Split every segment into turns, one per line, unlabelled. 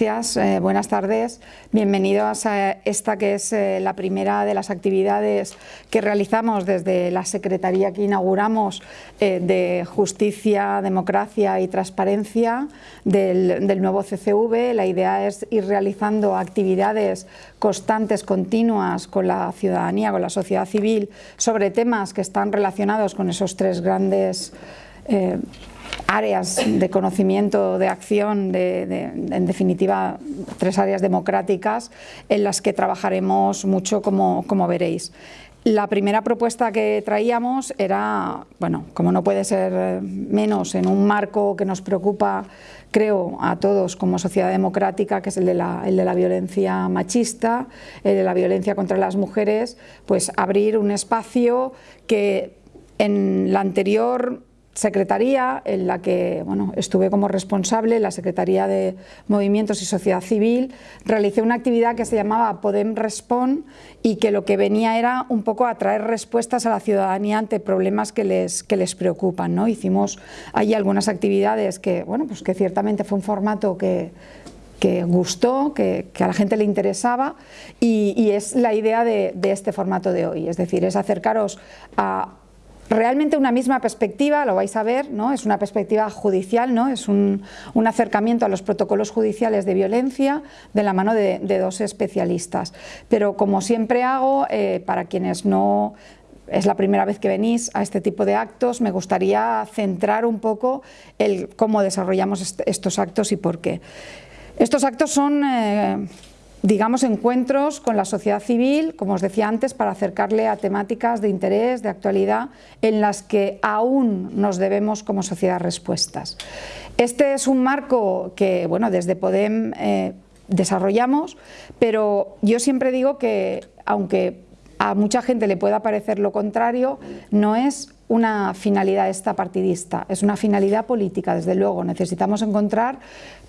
Eh, buenas tardes. Bienvenidos a esta que es eh, la primera de las actividades que realizamos desde la Secretaría que inauguramos eh, de Justicia, Democracia y Transparencia del, del, nuevo CCV. La idea es ir realizando actividades constantes, continuas con la ciudadanía, con la sociedad civil, sobre temas que están relacionados con esos tres grandes áreas de conocimiento, de acción, en definitiva tres áreas democráticas en las que trabajaremos mucho como, veréis. La primera propuesta que traíamos era, bueno, como no puede ser menos en un marco que nos preocupa, creo, a todos como sociedad democrática, que es el de la violencia machista, el de la violencia contra las mujeres, pues abrir un espacio que en la anterior secretaría en la que bueno, estuve como responsable, la Secretaría de Movimientos y Sociedad Civil, realicé una actividad que se llamaba Podem Respond y que lo que venía era un poco a traer respuestas a la ciudadanía ante problemas que les, que les preocupan. ¿no? Hicimos allí algunas actividades que, bueno, pues que ciertamente fue un formato que, que gustó, que, a la gente le interesaba y, y es la idea de, de este formato de hoy, es decir, es acercaros a realmente una misma perspectiva, lo vais a ver, ¿no? es una perspectiva judicial, ¿no? es un, acercamiento a los protocolos judiciales de violencia de la mano de, dos especialistas. Pero como siempre hago, eh, para quienes no es la primera vez que venís a este tipo de actos, me gustaría centrar un poco el cómo desarrollamos est estos actos y por qué. Estos actos son... Eh, digamos, encuentros con la sociedad civil, como os decía antes, para acercarle a temáticas de interés, de actualidad, en las que aún nos debemos como sociedad respuestas. Este es un marco que, bueno, desde Podem eh, desarrollamos, pero yo siempre digo que, aunque a mucha gente le pueda parecer lo contrario, no es una finalidad esta partidista, es una finalidad política, desde luego. Necesitamos encontrar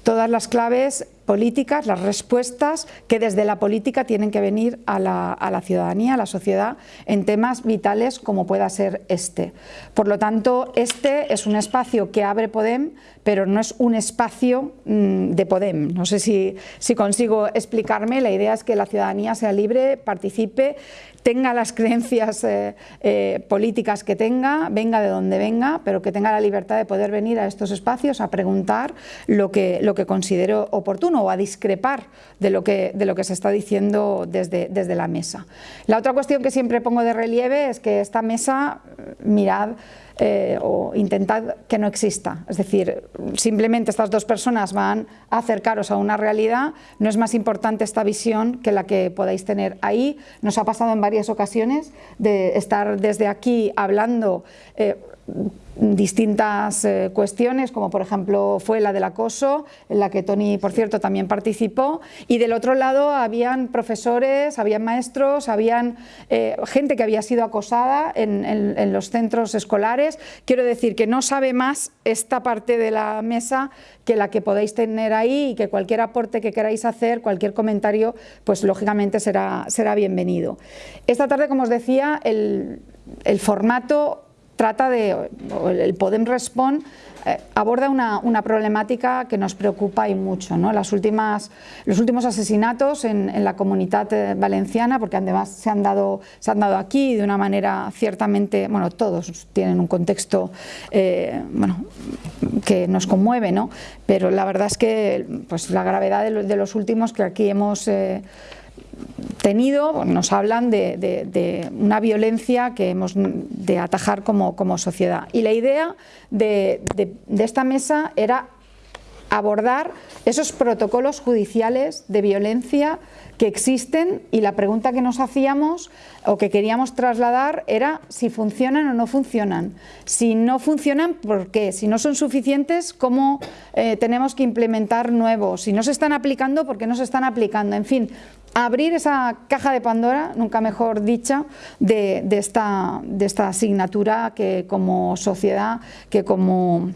todas las claves políticas, las respuestas que desde la política tienen que venir a la, a la, ciudadanía, a la sociedad, en temas vitales como pueda ser este. Por lo tanto, este es un espacio que abre Podem, pero no es un espacio mmm, de Podem. No sé si, si consigo explicarme, la idea es que la ciudadanía sea libre, participe, tenga las creencias eh, eh, políticas que tenga, venga de donde venga, pero que tenga la libertad de poder venir a estos espacios a preguntar lo que, lo que considero oportuno o a discrepar de lo que, de lo que se está diciendo desde, desde la mesa. La otra cuestión que siempre pongo de relieve es que esta mesa, mirad, eh, o intentad que no exista. Es decir, simplemente estas dos personas van a acercaros a una realidad, no es más importante esta visión que la que podáis tener ahí. Nos ha pasado en varias ocasiones de estar desde aquí hablando eh, distintas eh, cuestiones, como por ejemplo fue la del acoso, en la que Tony, por cierto, también participó, y del otro lado habían profesores, habían maestros, habían eh, gente que había sido acosada en, los centros escolares. Quiero decir que no sabe más esta parte de la mesa que la que podéis tener ahí y que cualquier aporte que queráis hacer, cualquier comentario, pues lógicamente será, será bienvenido. Esta tarde, como os decía, el formato trata de, el Podem Respond eh, aborda una, una, problemática que nos preocupa y mucho. ¿no? Las últimas, los últimos asesinatos en, en, la comunidad eh, valenciana, porque además se han, dado, se han dado aquí de una manera ciertamente, bueno, todos tienen un contexto eh, bueno, que nos conmueve, ¿no? pero la verdad es que pues, la gravedad de, lo, de los últimos que aquí hemos tenido, nos hablan de, una violencia que hemos de atajar como, sociedad. Y la idea de, de esta mesa era abordar esos protocolos judiciales de violencia que existen y la pregunta que nos hacíamos o que queríamos trasladar era si funcionan o no funcionan. Si no funcionan, ¿por qué? Si no son suficientes, ¿cómo eh, tenemos que implementar nuevos? Si no se están aplicando, ¿por qué no se están aplicando? En fin, abrir esa caja de Pandora, nunca mejor dicha, de, de, esta, de esta asignatura que como sociedad, que como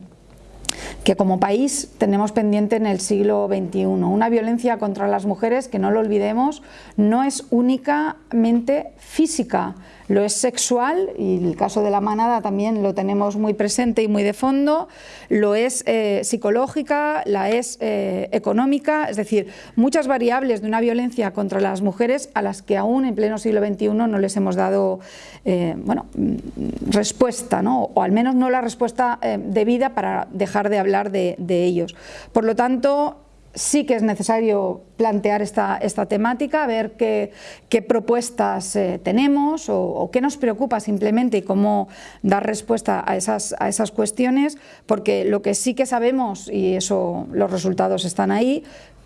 que como país tenemos pendiente en el siglo XXI. Una violencia contra las mujeres, que no lo olvidemos, no es únicamente física, lo es sexual, y el caso de la manada también lo tenemos muy presente y muy de fondo, lo es eh, psicológica, la es eh, económica, es decir, muchas variables de una violencia contra las mujeres a las que aún en pleno siglo XXI no les hemos dado eh, bueno, mm, respuesta, ¿no? o al menos no la respuesta debida para dejar de hablar de, ellos. Por lo tanto, sí que es necesario plantear esta, esta temática, ver qué, qué propuestas eh, tenemos o, qué nos preocupa simplemente y cómo dar respuesta a esas, a esas cuestiones, porque lo que sí que sabemos, y eso los resultados están ahí,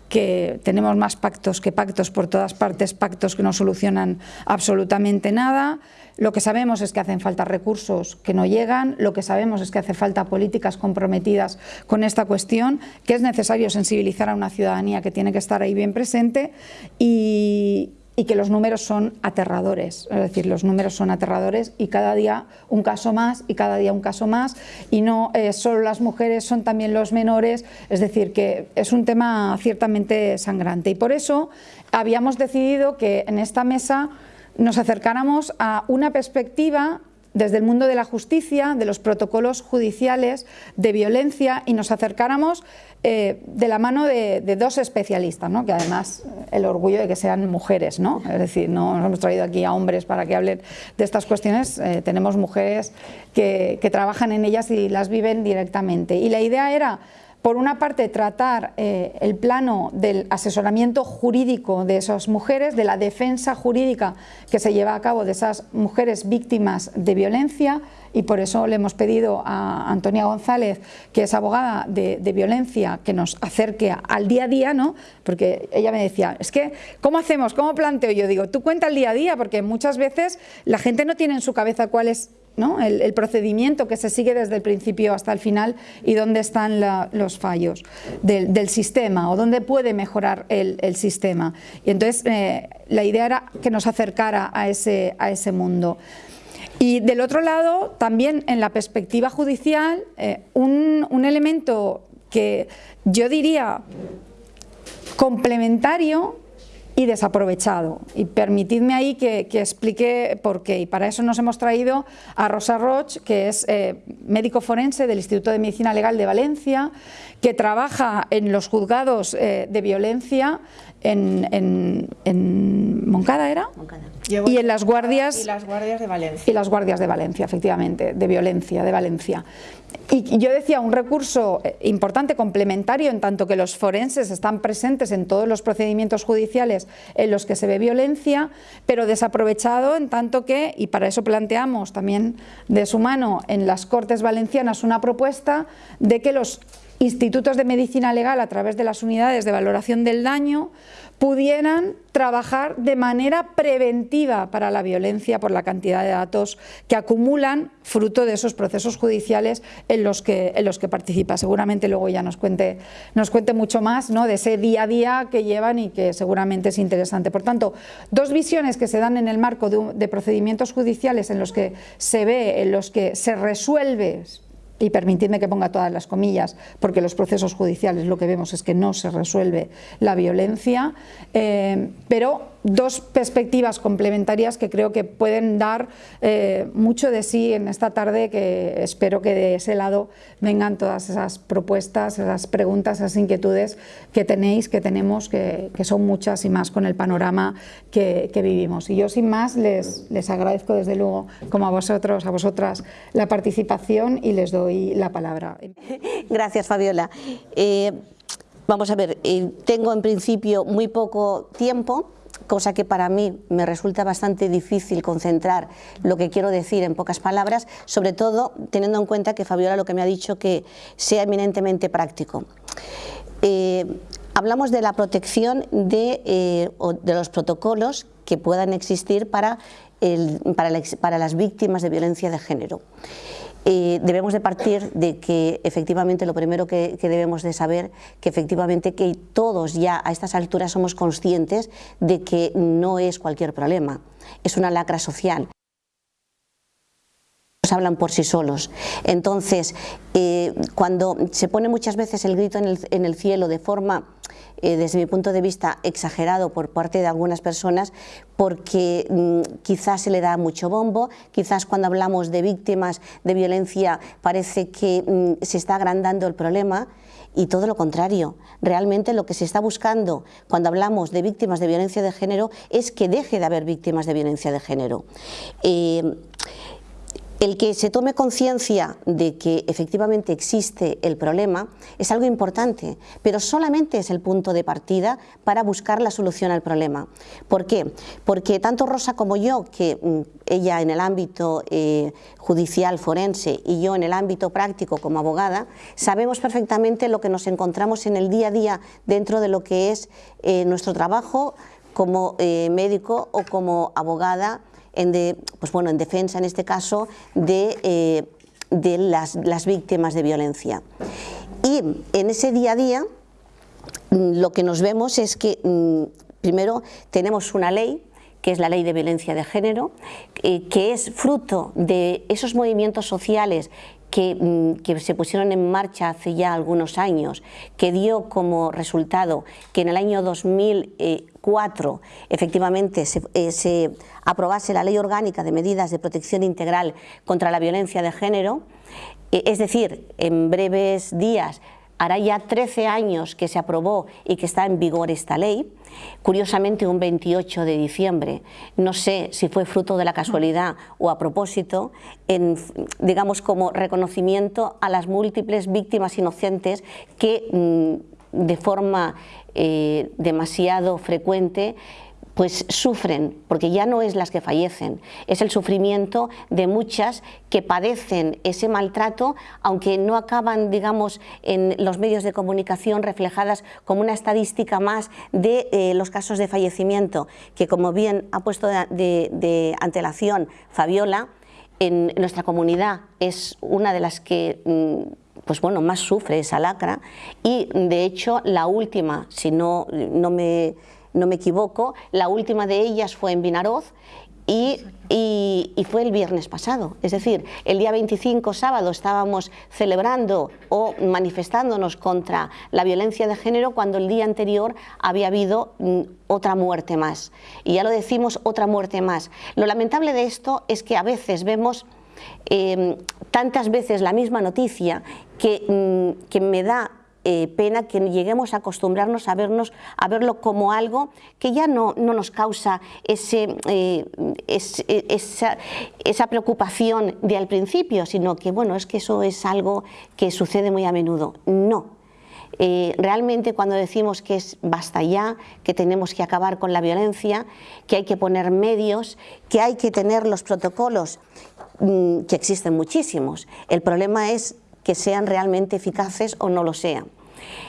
que tenemos más pactos que pactos por todas partes, pactos que no solucionan absolutamente nada. Lo que sabemos es que hacen falta recursos que no llegan, lo que sabemos es que hace falta políticas comprometidas con esta cuestión, que es necesario sensibilizar a una ciudadanía que tiene que estar ahí bien presente y, que los números son aterradores, es decir, los números son aterradores y cada día un caso más y cada día un caso más. Y no eh, solo las mujeres, son también los menores, es decir, que es un tema ciertamente sangrante. Y por eso habíamos decidido que en esta mesa nos acercáramos a una perspectiva desde el mundo de la justicia, de los protocolos judiciales, de violencia y nos acercáramos eh, de la mano de, dos especialistas, ¿no? que además el orgullo de que sean mujeres, ¿no? es decir, no nos hemos traído aquí a hombres para que hablen de estas cuestiones, eh, tenemos mujeres que, que trabajan en ellas y las viven directamente. Y la idea era por una parte, tratar eh, el plano del asesoramiento jurídico de esas mujeres, de la defensa jurídica que se lleva a cabo de esas mujeres víctimas de violencia y por eso le hemos pedido a Antonia González, que es abogada de, violencia, que nos acerque al día a día, ¿no? porque ella me decía, es que, ¿cómo hacemos? ¿Cómo planteo? Yo digo, tú cuenta el día a día, porque muchas veces la gente no tiene en su cabeza cuál es el, procedimiento que se sigue desde el principio hasta el final y dónde están los fallos del, sistema o dónde puede mejorar el, sistema. Y entonces eh, la idea era que nos acercara a ese, a ese mundo. Y del otro lado, también en la perspectiva judicial, eh, un elemento que yo diría complementario y desaprovechado. Y permitidme ahí que, explique por qué. Y para eso nos hemos traído a Rosa Roch, que es eh, médico forense del Instituto de Medicina Legal de Valencia, que trabaja en los juzgados eh, de violencia en, en, Moncada, ¿era? Y en las guardias...
Y las guardias de Valencia.
Y las guardias de Valencia, efectivamente, de violencia, de Valencia. Y yo decía, un recurso eh, importante, complementario, en tanto que los forenses están presentes en todos los procedimientos judiciales en los que se ve violencia, pero desaprovechado en tanto que, y para eso planteamos también de su mano en las Cortes Valencianas una propuesta de que los institutos de medicina legal a través de las unidades de valoración del daño pudieran trabajar de manera preventiva para la violencia por la cantidad de datos que acumulan fruto de esos procesos judiciales en los que, en los que participa. Seguramente luego ya nos cuente, nos cuente mucho más ¿no? de ese día a día que llevan y que seguramente es interesante. Por tanto, dos visiones que se dan en el marco de, de procedimientos judiciales en los que se ve, en los que se resuelve y permitidme que ponga todas las comillas, porque los procesos judiciales lo que vemos es que no se resuelve la violencia, eh, pero dos perspectivas complementarias que creo que pueden dar eh, mucho de sí en esta tarde, que espero que de ese lado vengan todas esas propuestas, esas preguntas, esas inquietudes que tenéis, que tenemos, que, son muchas y más con el panorama que, vivimos. Y yo sin más les, les agradezco desde luego, como a vosotros, a vosotras, la participación y les doy la palabra.
Gracias Fabiola. Eh, vamos a ver, eh, tengo en principio muy poco tiempo, cosa que para mí me resulta bastante difícil concentrar lo que quiero decir en pocas palabras, sobre todo teniendo en cuenta que Fabiola lo que me ha dicho que sea eminentemente práctico. Eh, hablamos de la protección de, eh, de, los protocolos que puedan existir para las víctimas de violencia de género. Eh, debemos de partir de que efectivamente lo primero que, debemos de saber que efectivamente que todos ya a estas alturas somos conscientes de que no es cualquier problema, es una lacra social. hablan por sí solos. Entonces, eh, cuando se pone muchas veces el grito en el, cielo de forma, eh, desde mi punto de vista, exagerado por parte de algunas personas, porque mm, quizás se le da mucho bombo, quizás cuando hablamos de víctimas de violencia parece que mm, se está agrandando el problema, y todo lo contrario. Realmente lo que se está buscando cuando hablamos de víctimas de violencia de género es que deje de haber víctimas de violencia de género. Eh, el que se tome conciencia de que efectivamente existe el problema es algo importante, pero solamente es el punto de partida para buscar la solución al problema. ¿Por qué? Porque tanto Rosa como yo, que mm, ella en el ámbito eh, judicial forense y yo en el ámbito práctico como abogada, sabemos perfectamente lo que nos encontramos en el día a día dentro de lo que es eh, nuestro trabajo como eh, médico o como abogada en, pues bueno, en defensa, en este caso, de, eh, de las, las víctimas de violencia. Y en ese día a día mm, lo que nos vemos es que mm, primero tenemos una ley que es la ley de violencia de género, eh, que es fruto de esos movimientos sociales Mm, que, se pusieron en marcha hace ya algunos años, que dio como resultado que en el año 2004 efectivamente se, eh, se aprobase la Ley Orgánica de Medidas de Protección Integral contra la Violencia de Género, eh, es decir, en breves días hará ya 13 años que se aprobó y que está en vigor esta ley, curiosamente un 28 de diciembre, no sé si fue fruto de la casualidad o a propósito, en, digamos como reconocimiento a las múltiples víctimas inocentes que mm, de forma eh, demasiado frecuente pues sufren, porque ya no es las que fallecen, es el sufrimiento de muchas que padecen ese maltrato, aunque no acaban, digamos, en los medios de comunicación reflejadas como una estadística más de eh, los casos de fallecimiento, que como bien ha puesto de, antelación Fabiola, en nuestra comunidad es una de las que mm, pues bueno, más sufre esa lacra y de hecho la última, si no, no me no me equivoco, la última de ellas fue en Vinaroz y, fue el viernes pasado, es decir, el día 25 sábado estábamos celebrando o manifestándonos contra la violencia de género cuando el día anterior había habido mm, otra muerte más. Y ya lo decimos, otra muerte más. Lo lamentable de esto es que a veces vemos em, tantas veces la misma noticia que, mm, que me da eh, pena que lleguemos a acostumbrarnos a, vernos, a verlo como algo que ya no, no nos causa ese, eh, eh, esa, esa, preocupación de al principio, sino que bueno, es que eso es algo que sucede muy a menudo. No, realmente cuando decimos que es basta ya, que tenemos que acabar con la violencia, que hay que poner medios, que hay que tener los protocolos, mm, que existen muchísimos. El problema es que sean realmente eficaces o no lo sean.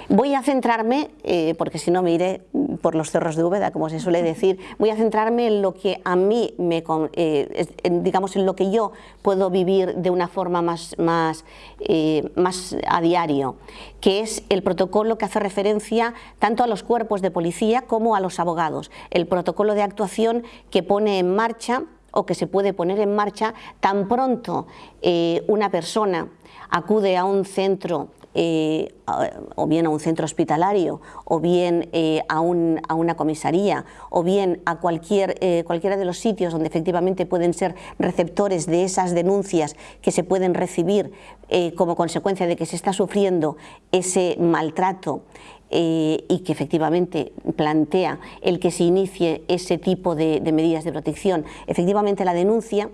Voy a centrarme, eh, porque si no me iré por los cerros de Úbeda, como se suele decir, voy a centrarme en lo que a mí, me, eh, digamos, en lo que yo puedo vivir de una forma más, más, eh, más a diario, que es el protocolo que hace referencia tanto a los cuerpos de policía como a los abogados, el protocolo de actuación que pone en marcha o que se puede poner en marcha tan pronto una persona acude a un centro eh, o bien a un centro hospitalario, o bien eh, a, una comisaría, o bien a cualquier, eh, cualquiera de los sitios donde efectivamente pueden ser receptores de esas denuncias que se pueden recibir como consecuencia de que se está sufriendo ese maltrato y que efectivamente plantea el que se inicie ese tipo de medidas de protección. Efectivamente la denuncia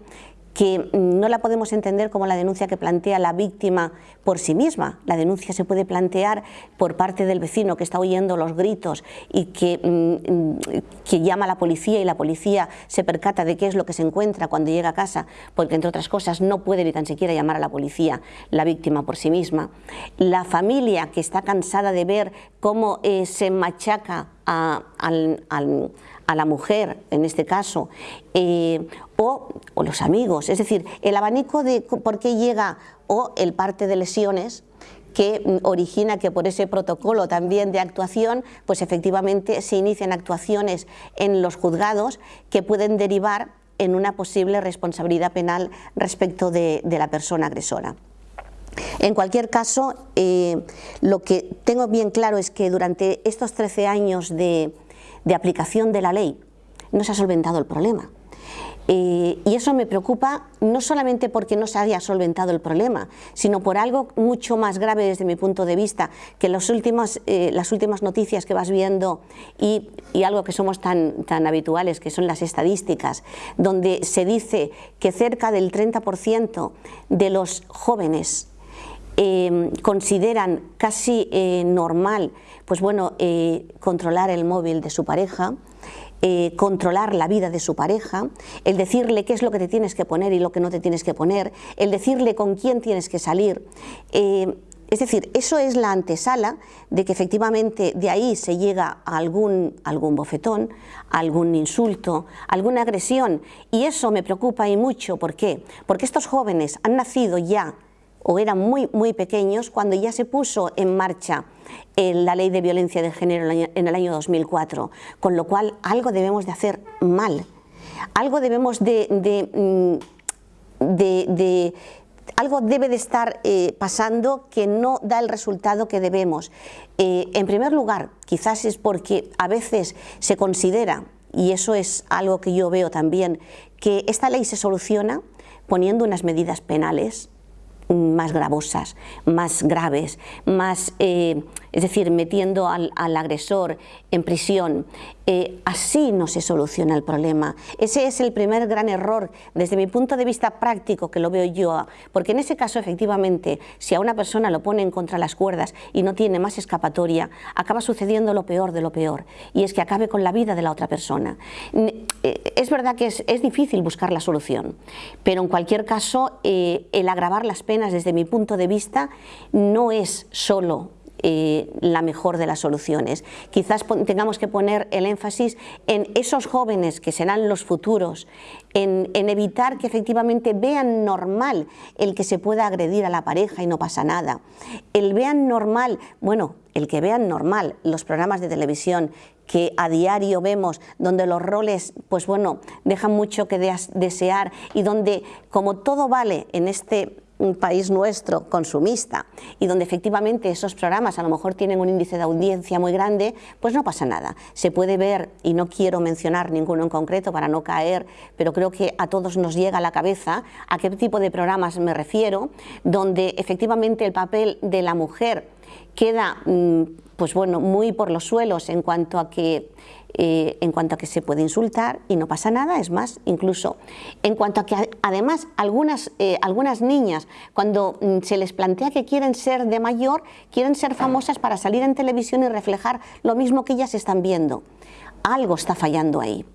que no la podemos entender como la denuncia que plantea la víctima por sí misma. La denuncia se puede plantear por parte del vecino que está oyendo los gritos y que, mm, que, llama a la policía y la policía se percata de qué es lo que se encuentra cuando llega a casa, porque entre otras cosas no puede ni tan siquiera llamar a la policía la víctima por sí misma. La familia que está cansada de ver cómo eh, se machaca a, al a la mujer, en este caso, eh, o, los amigos. Es decir, el abanico de por qué llega o el parte de lesiones que mm, origina que por ese protocolo también de actuación, pues efectivamente se inician actuaciones en los juzgados que pueden derivar en una posible responsabilidad penal respecto de, la persona agresora. En cualquier caso, eh, lo que tengo bien claro es que durante estos 13 años de aplicación de la ley no se ha solventado el problema. Eh, y eso me preocupa no solamente porque no se haya solventado el problema, sino por algo mucho más grave desde mi punto de vista, que las últimas, eh, las últimas noticias que vas viendo y, algo que somos tan, tan habituales, que son las estadísticas, donde se dice que cerca del 30% de los jóvenes eh, consideran casi normal pues bueno, controlar el móvil de su pareja, eh, controlar la vida de su pareja, el decirle qué es lo que te tienes que poner y lo que no te tienes que poner, el decirle con quién tienes que salir. Eh, es decir, eso es la antesala de que efectivamente de ahí se llega a algún, algún bofetón, algún insulto, alguna agresión. Y eso me preocupa y mucho. ¿Por qué? Porque estos jóvenes han nacido ya o eran muy, muy pequeños cuando ya se puso en marcha eh, la ley de violencia de género en el año 2004, con lo cual algo debemos de hacer mal, algo debemos de, mm, algo debe de estar eh, pasando que no da el resultado que debemos. Eh, en primer lugar, quizás es porque a veces se considera, y eso es algo que yo veo también, que esta ley se soluciona poniendo unas medidas penales más gravosas, más graves, más, eh, es decir, metiendo al, agresor en prisión. Eh, así no se soluciona el problema. Ese es el primer gran error desde mi punto de vista práctico que lo veo yo, porque en ese caso efectivamente si a una persona lo ponen contra las cuerdas y no tiene más escapatoria, acaba sucediendo lo peor de lo peor y es que acabe con la vida de la otra persona. Eh, es verdad que es, difícil buscar la solución, pero en cualquier caso el agravar las penas desde mi punto de vista no es solo eh, la mejor de las soluciones. Quizás tengamos que poner el énfasis en esos jóvenes que serán los futuros, en, evitar que efectivamente vean normal el que se pueda agredir a la pareja y no pasa nada. El vean normal, bueno, el que vean normal los programas de televisión que a diario vemos, donde los roles, pues bueno, dejan mucho que desear y donde como todo vale en este un país nuestro consumista y donde efectivamente esos programas a lo mejor tienen un índice de audiencia muy grande, pues no pasa nada. Se puede ver, y no quiero mencionar ninguno en concreto para no caer, pero creo que a todos nos llega a la cabeza a qué tipo de programas me refiero, donde efectivamente el papel de la mujer queda mm, pues bueno, muy por los suelos en cuanto a que eh, en cuanto a que se puede insultar y no pasa nada, es más, incluso en cuanto a que además algunas, eh, algunas niñas cuando mm, se les plantea que quieren ser de mayor, quieren ser famosas para salir en televisión y reflejar lo mismo que ellas están viendo. Algo está fallando ahí.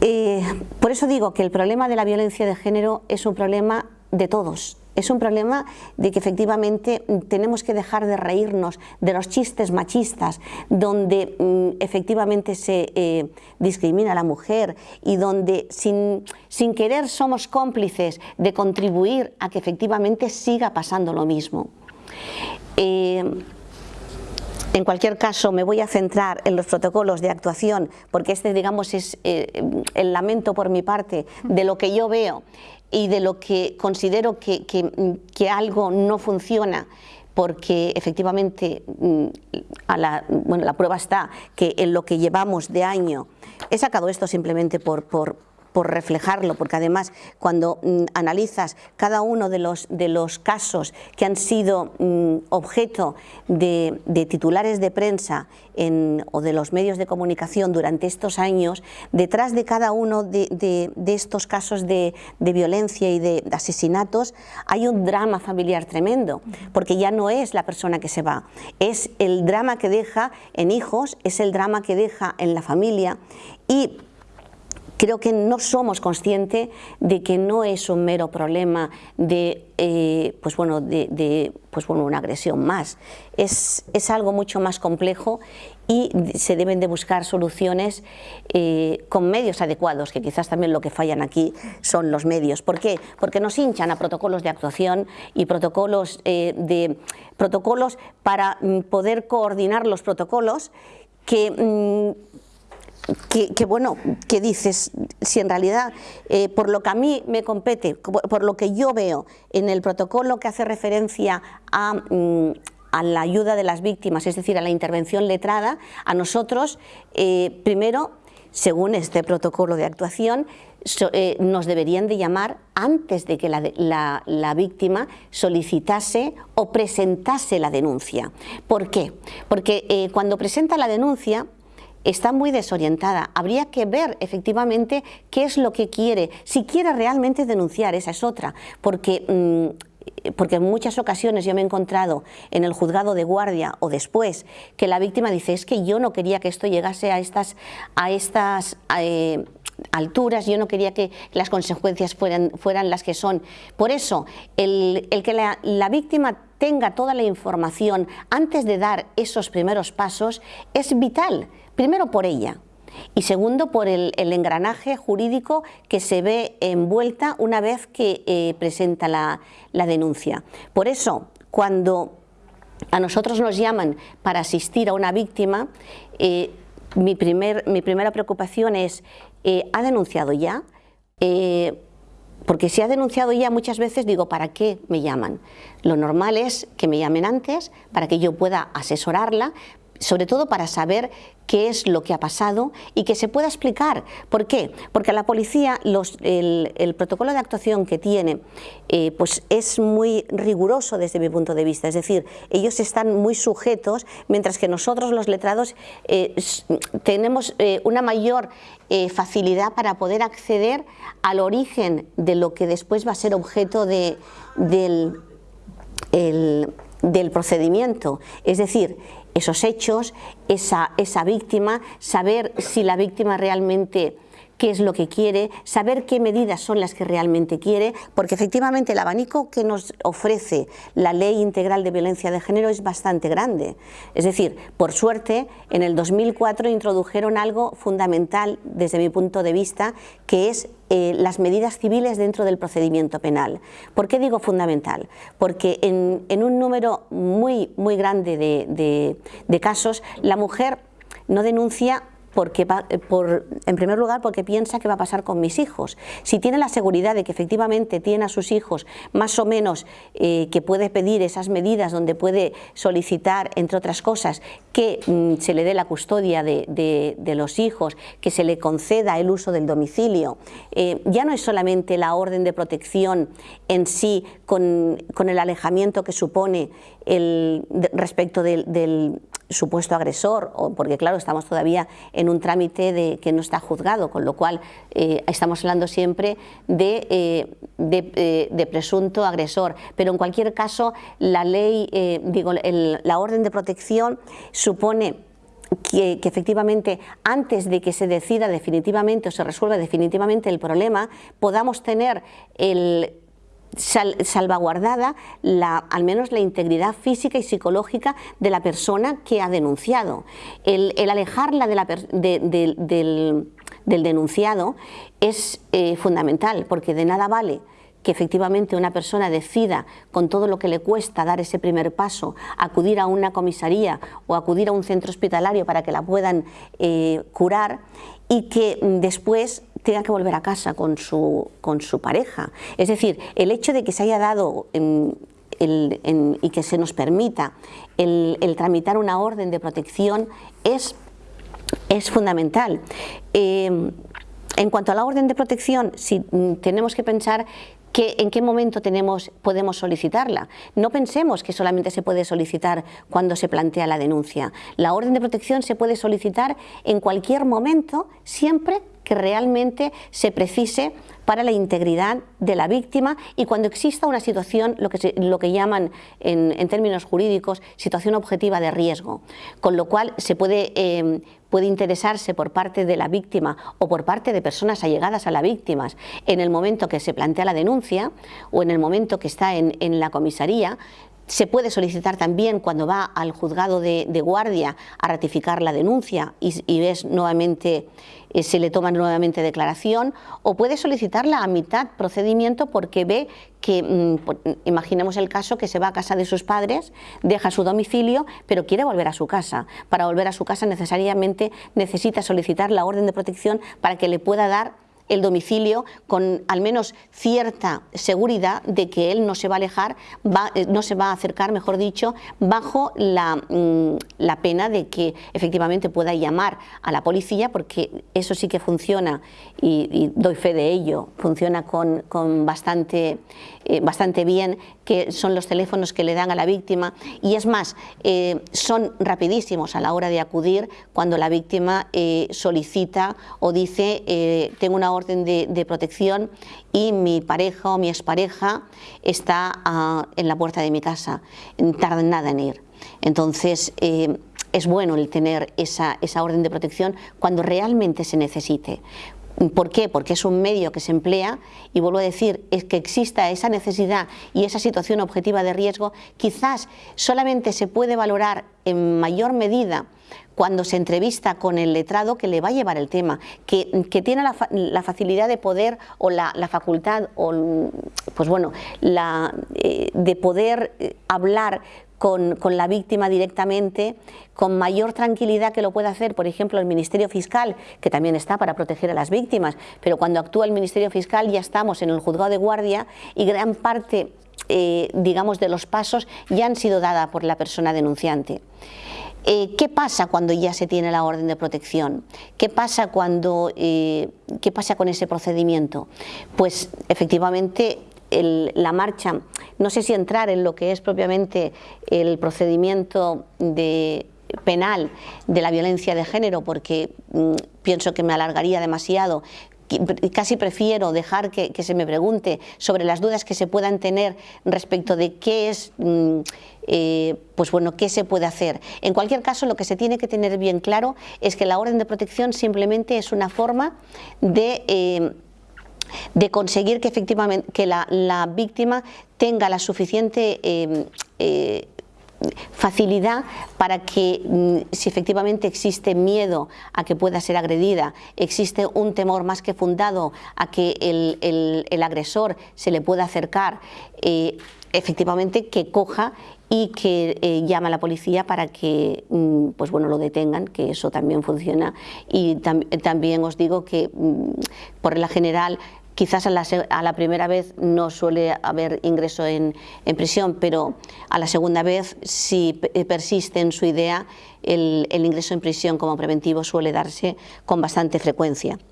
Eh, por eso digo que el problema de la violencia de género es un problema de todos, es un problema de que efectivamente mm, tenemos que dejar de reírnos de los chistes machistas, donde mm, efectivamente se eh, discrimina a la mujer y donde sin, sin querer somos cómplices de contribuir a que efectivamente siga pasando lo mismo. Eh, en cualquier caso, me voy a centrar en los protocolos de actuación, porque este, digamos, es eh, el lamento por mi parte de lo que yo veo y de lo que considero que, que, algo no funciona porque efectivamente mm, a la, bueno, la prueba está que en lo que llevamos de año, he sacado esto simplemente por, por, por reflejarlo, porque además cuando mm, analizas cada uno de los, de los casos que han sido mm, objeto de, titulares de prensa o de los medios de comunicación durante estos años, detrás de cada uno de, estos casos de, violencia y de asesinatos hay un drama familiar tremendo, porque ya no es la persona que se va, es el drama que deja en hijos, es el drama que deja en la familia y creo que no somos conscientes de que no es un mero problema de, eh, pues bueno, de, pues bueno, una agresión más. Es, es, algo mucho más complejo y se deben de buscar soluciones eh, con medios adecuados, que quizás también lo que fallan aquí son los medios. ¿Por qué? Porque nos hinchan a protocolos de actuación y protocolos, eh, de, protocolos para mm, poder coordinar los protocolos que... Mm, que, bueno, que dices, si en realidad, eh, por lo que a mí me compete, por, lo que yo veo en el protocolo que hace referencia a, mm, a la ayuda de las víctimas, es decir, a la intervención letrada, a nosotros, eh, primero, según este protocolo de actuación, eh, nos deberían de llamar antes de que la, víctima solicitase o presentase la denuncia. ¿Por qué? Porque cuando presenta la denuncia está muy desorientada. Habría que ver efectivamente qué es lo que quiere, si quiere realmente denunciar, esa es otra, porque... Mm, porque en muchas ocasiones yo me he encontrado en el juzgado de guardia o después que la víctima dice es que yo no quería que esto llegase a estas, a estas eh, alturas, yo no quería que las consecuencias fueran, fueran las que son. Por eso, el, que la, la víctima tenga toda la información antes de dar esos primeros pasos es vital, primero por ella, y segundo por el, engranaje jurídico que se ve envuelta una vez que eh, presenta la, denuncia. Por eso, cuando a nosotros nos llaman para asistir a una víctima, eh, mi, primera preocupación es, eh, ¿ha denunciado ya? porque si ha denunciado ya muchas veces digo, ¿para qué me llaman? Lo normal es que me llamen antes para que yo pueda asesorarla, sobre todo para saber qué es lo que ha pasado y que se pueda explicar. ¿Por qué? Porque la policía, el, protocolo de actuación que tiene, eh, pues es muy riguroso desde mi punto de vista, es decir, ellos están muy sujetos, mientras que nosotros los letrados eh, tenemos eh, una mayor facilidad para poder acceder al origen de lo que después va a ser objeto de, del del procedimiento, es decir, esos hechos, esa, esa víctima, saber si la víctima realmente qué es lo que quiere, saber qué medidas son las que realmente quiere, porque efectivamente el abanico que nos ofrece la Ley Integral de Violencia de Género es bastante grande. Es decir, por suerte, en el 2004 introdujeron algo fundamental desde mi punto de vista, que es eh, las medidas civiles dentro del procedimiento penal. ¿Por qué digo fundamental? Porque en, un número muy, muy grande de casos, la mujer no denuncia porque eh, por, en primer lugar porque piensa que va a pasar con mis hijos. Si tiene la seguridad de que efectivamente tiene a sus hijos más o menos eh, que puede pedir esas medidas donde puede solicitar, entre otras cosas, que mm, se le dé la custodia de, los hijos, que se le conceda el uso del domicilio, eh, ya no es solamente la orden de protección en sí con, el alejamiento que supone el, respecto del supuesto agresor, o porque claro, estamos todavía en un trámite de que no está juzgado, con lo cual eh, estamos hablando siempre de, eh, eh, de, presunto agresor. Pero en cualquier caso, la ley, digo, la orden de protección supone que, que, efectivamente antes de que se decida definitivamente o se resuelva definitivamente el problema, podamos tener el, salvaguardada la, al menos la integridad física y psicológica de la persona que ha denunciado. El, alejarla del, denunciado es eh, fundamental porque de nada vale que efectivamente una persona decida con todo lo que le cuesta dar ese primer paso, acudir a una comisaría o acudir a un centro hospitalario para que la puedan eh, curar y que después tenga que volver a casa con su, con su pareja. Es decir, el hecho de que se haya dado y que se nos permita el, tramitar una orden de protección es, es fundamental. Eh, en cuanto a la orden de protección, si mm, tenemos que pensar en qué momento tenemos, podemos solicitarla. No pensemos que solamente se puede solicitar cuando se plantea la denuncia. La orden de protección se puede solicitar en cualquier momento, siempre que realmente se precise para la integridad de la víctima y cuando exista una situación, lo que, lo que llaman en, términos jurídicos, situación objetiva de riesgo, con lo cual se puede, eh, puede interesarse por parte de la víctima o por parte de personas allegadas a la víctima en el momento que se plantea la denuncia o en el momento que está en, en la comisaría, se puede solicitar también cuando va al juzgado de, guardia a ratificar la denuncia y, ves nuevamente, eh, se le toma nuevamente declaración, o puede solicitarla a mitad procedimiento porque ve que, mm, imaginemos el caso, que se va a casa de sus padres, deja su domicilio, pero quiere volver a su casa. Para volver a su casa necesariamente necesita solicitar la orden de protección para que le pueda dar el domicilio con al menos cierta seguridad de que él no se va a alejar, eh, no se va a acercar, mejor dicho, bajo mm, la, pena de que efectivamente pueda llamar a la policía, porque eso sí que funciona y, doy fe de ello, funciona con, bastante, eh, bastante bien, que son los teléfonos que le dan a la víctima. Y es más, eh, son rapidísimos a la hora de acudir cuando la víctima solicita o dice tengo una orden de, protección y mi pareja o mi expareja está ah, en la puerta de mi casa, tarda nada en ir. Entonces, eh, es bueno el tener esa, esa orden de protección cuando realmente se necesite. ¿Por qué? Porque es un medio que se emplea y vuelvo a decir, es que exista esa necesidad y esa situación objetiva de riesgo, quizás solamente se puede valorar en mayor medida cuando se entrevista con el letrado que le va a llevar el tema, que, tiene la, facilidad de poder o la, facultad o, pues bueno, la, eh, de poder eh, hablar con, la víctima directamente, con mayor tranquilidad que lo puede hacer, por ejemplo, el Ministerio Fiscal, que también está para proteger a las víctimas, pero cuando actúa el Ministerio Fiscal ya estamos en el juzgado de guardia y gran parte, eh, digamos, de los pasos ya han sido dadas por la persona denunciante. Eh, ¿Qué pasa cuando ya se tiene la orden de protección? ¿Qué pasa, cuando, eh, ¿Qué pasa con ese procedimiento? Pues efectivamente la marcha, no sé si entrar en lo que es propiamente el procedimiento de, penal de la violencia de género porque mm, pienso que me alargaría demasiado casi prefiero dejar que, se me pregunte sobre las dudas que se puedan tener respecto de qué es, mm, eh, pues bueno, qué se puede hacer. En cualquier caso, lo que se tiene que tener bien claro es que la orden de protección simplemente es una forma de... Eh, de conseguir que efectivamente que la, víctima tenga la suficiente eh, facilidad para que mm, si efectivamente existe miedo a que pueda ser agredida, existe un temor más que fundado a que el, agresor se le pueda acercar, eh, efectivamente que coja y que eh, llame a la policía para que mm, pues bueno, lo detengan, que eso también funciona. Y también os digo que mm, por la general Quizás a la, primera vez no suele haber ingreso en, prisión, pero a la segunda vez, si eh, persiste en su idea, el, ingreso en prisión como preventivo suele darse con bastante frecuencia.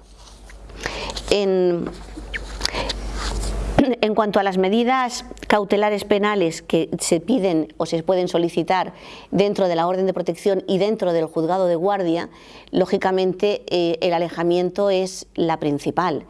En, cuanto a las medidas cautelares penales que se piden o se pueden solicitar dentro de la orden de protección y dentro del juzgado de guardia, lógicamente eh, el alejamiento es la principal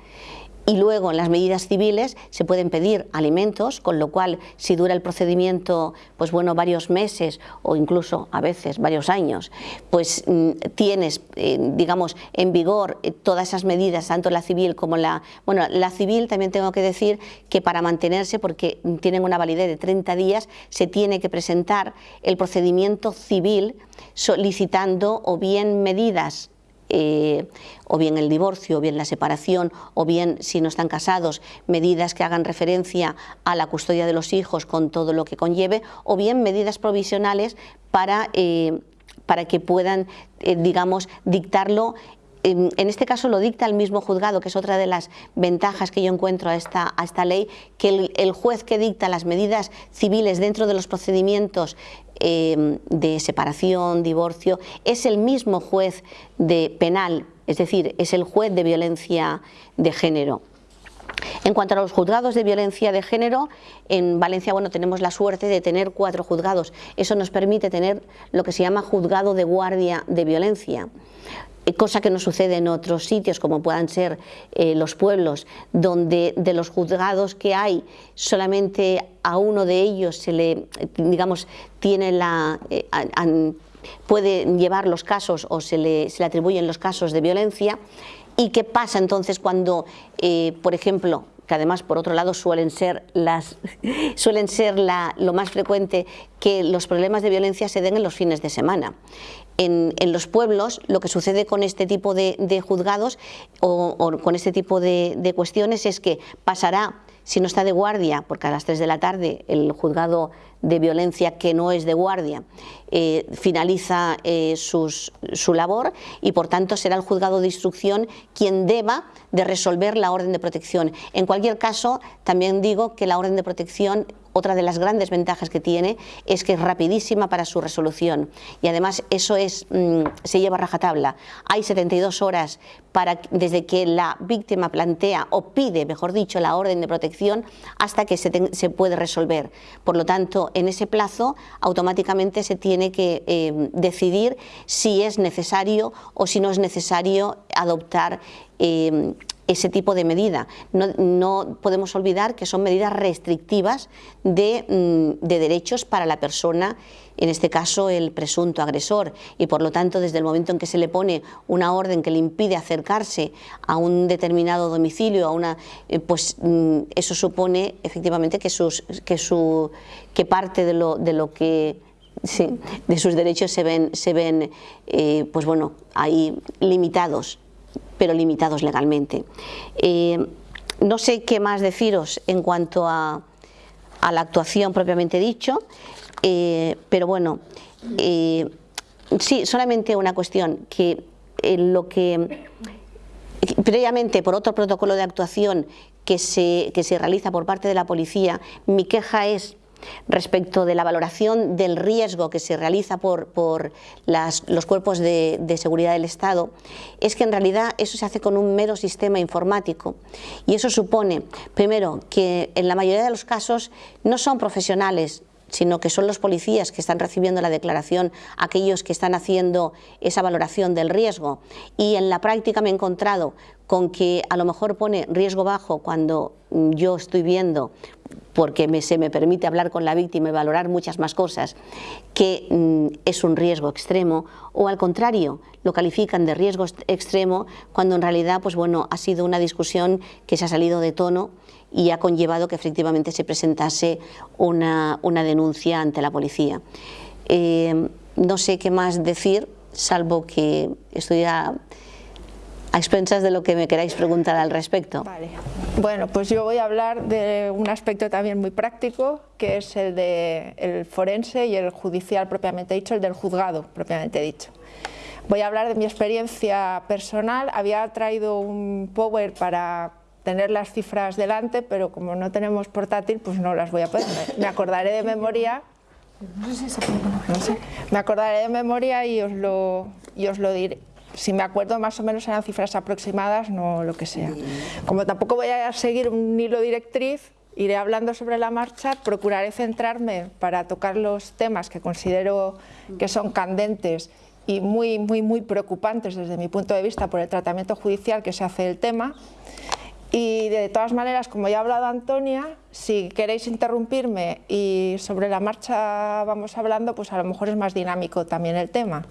y luego en las medidas civiles se pueden pedir alimentos, con lo cual si dura el procedimiento pues bueno, varios meses o incluso a veces varios años, pues mm, tienes, eh, digamos, en vigor eh, todas esas medidas, tanto la civil como la... Bueno, la civil también tengo que decir que para mantenerse, porque tienen una validez de 30 días, se tiene que presentar el procedimiento civil solicitando o bien medidas eh, o bien el divorcio, o bien la separación, o bien, si no están casados, medidas que hagan referencia a la custodia de los hijos con todo lo que conlleve, o bien medidas provisionales para, eh, para que puedan, eh, digamos, dictarlo. En este caso lo dicta el mismo juzgado, que es otra de las ventajas que yo encuentro a esta, a esta ley, que el, juez que dicta las medidas civiles dentro de los procedimientos em, de separación, divorcio, es el mismo juez de penal, es decir, es el juez de violencia de género. En cuanto a los juzgados de violencia de género, en Valencia bueno, tenemos la suerte de tener cuatro juzgados. Eso nos permite tener lo que se llama juzgado de guardia de violencia. Eh, cosa que no sucede en otros sitios como puedan ser eh, los pueblos, donde de los juzgados que hay solamente a uno de ellos se le, digamos, tiene la... Eh, puede llevar los casos o se le, atribuyen los casos de violencia y qué pasa entonces cuando, por ejemplo, que además por otro lado suelen ser, las, suelen ser la, lo más frecuente que los problemas de violencia se den en los fines de semana. En, los pueblos lo que sucede con este tipo de, juzgados o, con este tipo de, de cuestiones es que pasará si no está de guardia, porque a las 3 de la tarde el juzgado de violencia que no es de guardia eh, finaliza eh, su labor y por tanto será el juzgado de instrucción quien deba de resolver la orden de protección. En cualquier caso, también digo que la orden de protección otra de las grandes ventajas que tiene es que es rapidísima para su resolución y además eso es, mm, se lleva a rajatabla. Hay 72 horas para, desde que la víctima plantea o pide, mejor dicho, la orden de protección hasta que se, puede resolver. Por lo tanto, en ese plazo automáticamente se tiene que eh, decidir si es necesario o si no es necesario adoptar eh, ese tipo de medida. No, podemos olvidar que son medidas restrictivas de, mm, de, derechos para la persona, en este caso el presunto agresor, y por lo tanto desde el momento en que se le pone una orden que le impide acercarse a un determinado domicilio, a una, eh, pues mm, eso supone efectivamente que, sus, que, su, que parte de lo, de lo que de sus derechos se ven, se ven eh, pues bueno, ahí limitados pero limitados legalmente. Eh, no sé qué más deciros en cuanto a, la actuación propiamente dicho, eh, pero bueno, eh, sí, solamente una cuestión, que lo que previamente por otro protocolo de actuación que se, que se realiza por parte de la policía, mi queja es Respecto de la valoración del riesgo que se realiza por, los cuerpos de, seguridad del Estado, es que en realidad eso se hace con un mero sistema informático y eso supone, primero, que en la mayoría de los casos no son profesionales sino que son los policías que están recibiendo la declaración, aquellos que están haciendo esa valoración del riesgo. Y en la práctica me he encontrado con que a lo mejor pone riesgo bajo cuando yo estoy viendo porque se me permite hablar con la víctima y valorar muchas más cosas, que mm, es un riesgo extremo, o al contrario, lo califican de riesgo extremo cuando en realidad pues bueno, ha sido una discusión que se ha salido de tono y ha conllevado que efectivamente se presentase una, denuncia ante la policía. Eh, no sé qué más decir, salvo que estoy a a expensas de lo que me queráis preguntar al respecto.
Vale. Bueno, pues yo voy a hablar de un aspecto también muy práctico, que es el del forense y el judicial propiamente dicho, el del juzgado propiamente dicho. Voy a hablar de mi experiencia personal, había traído un power para tener las cifras delante, pero como no tenemos portátil, pues no las voy a poner. Me acordaré de memoria no sé si se puede no sé. Me acordaré de memoria y os lo, y os lo diré si me acuerdo más o menos eran cifras aproximadas, no lo que sea. Como tampoco voy a seguir un hilo directriz, iré hablando sobre la marcha, procuraré centrarme para tocar los temas que considero que son candentes y muy, muy, muy preocupantes desde mi punto de vista por el tratamiento judicial que se hace del tema. Y de todas maneras, como ya ha hablado Antonia, si queréis interrumpirme y sobre la marcha vamos hablando, pues a lo mejor es más dinámico también el tema.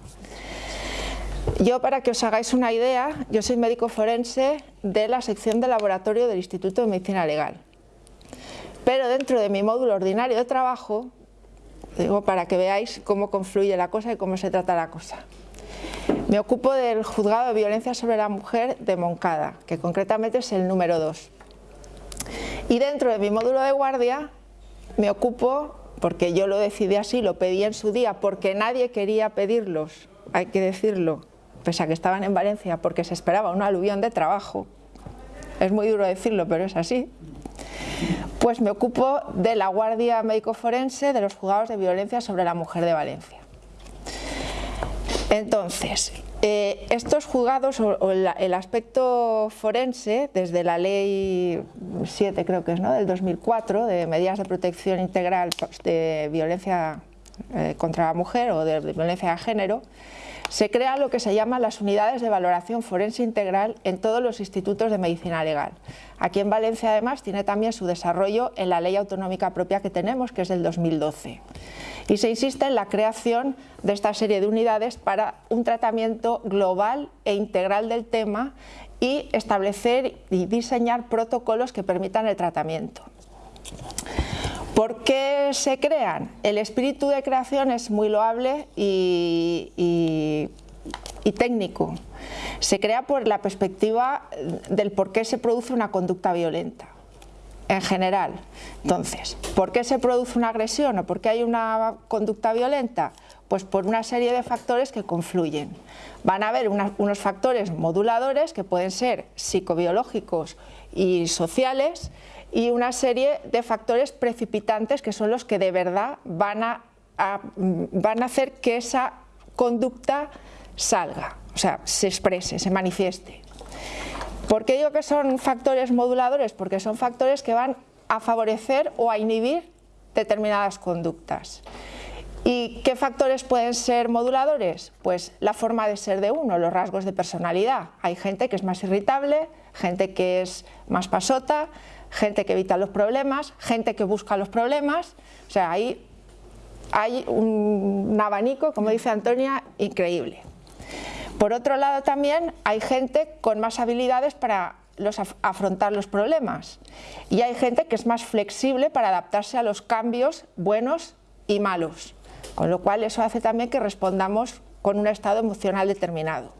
Yo, para que os hagáis una idea, yo soy médico forense de la sección de laboratorio del Instituto de Medicina Legal. Pero dentro de mi módulo ordinario de trabajo, digo para que veáis cómo confluye la cosa y cómo se trata la cosa. Me ocupo del juzgado de violencia sobre la mujer de Moncada, que concretamente es el número 2. Y dentro de mi módulo de guardia me ocupo, porque yo lo decidí así, lo pedí en su día, porque nadie quería pedirlos, hay que decirlo, pese a que estaban en Valencia porque se esperaba un aluvión de trabajo, es muy duro decirlo, pero es así, pues me ocupo de la Guardia Médico Forense de los juzgados de violencia sobre la mujer de Valencia. Entonces, eh, estos juzgados o, el, aspecto forense, desde la ley 7 creo que es, ¿no? del 2004, de medidas de protección integral de violencia eh, contra la mujer o de violencia de género, se crea lo que se llama las unidades de valoración forense integral en todos los institutos de medicina legal. Aquí en Valencia además tiene también su desarrollo en la ley autonómica propia que tenemos, que es del 2012. Y se insiste en la creación de esta serie de unidades para un tratamiento global e integral del tema y establecer y diseñar protocolos que permitan el tratamiento. ¿Por qué se crean? El espíritu de creación es muy loable y, técnico. Se crea por la perspectiva del por qué se produce una conducta violenta en general. Entonces, ¿por qué se produce una agresión o por qué hay una conducta violenta? Pues por una serie de factores que confluyen. Van a haber unos factores moduladores que pueden ser psicobiológicos y sociales y una serie de factores precipitantes que son los que de verdad van a, van a hacer que esa conducta salga, o sea, se exprese, se manifieste. ¿Por qué digo que son factores moduladores? Porque son factores que van a favorecer o a inhibir determinadas conductas. ¿Y qué factores pueden ser moduladores? Pues la forma de ser de uno, los rasgos de personalidad. Hay gente que es más irritable, gente que es más pasota, gente que evita los problemas, gente que busca los problemas, o sea, ahí hay un, abanico, como dice Antonia, increíble. Por otro lado también hay gente con más habilidades para afrontar los problemas y hay gente que es más flexible para adaptarse a los cambios buenos y malos, con lo cual eso hace también que respondamos con un estado emocional determinado.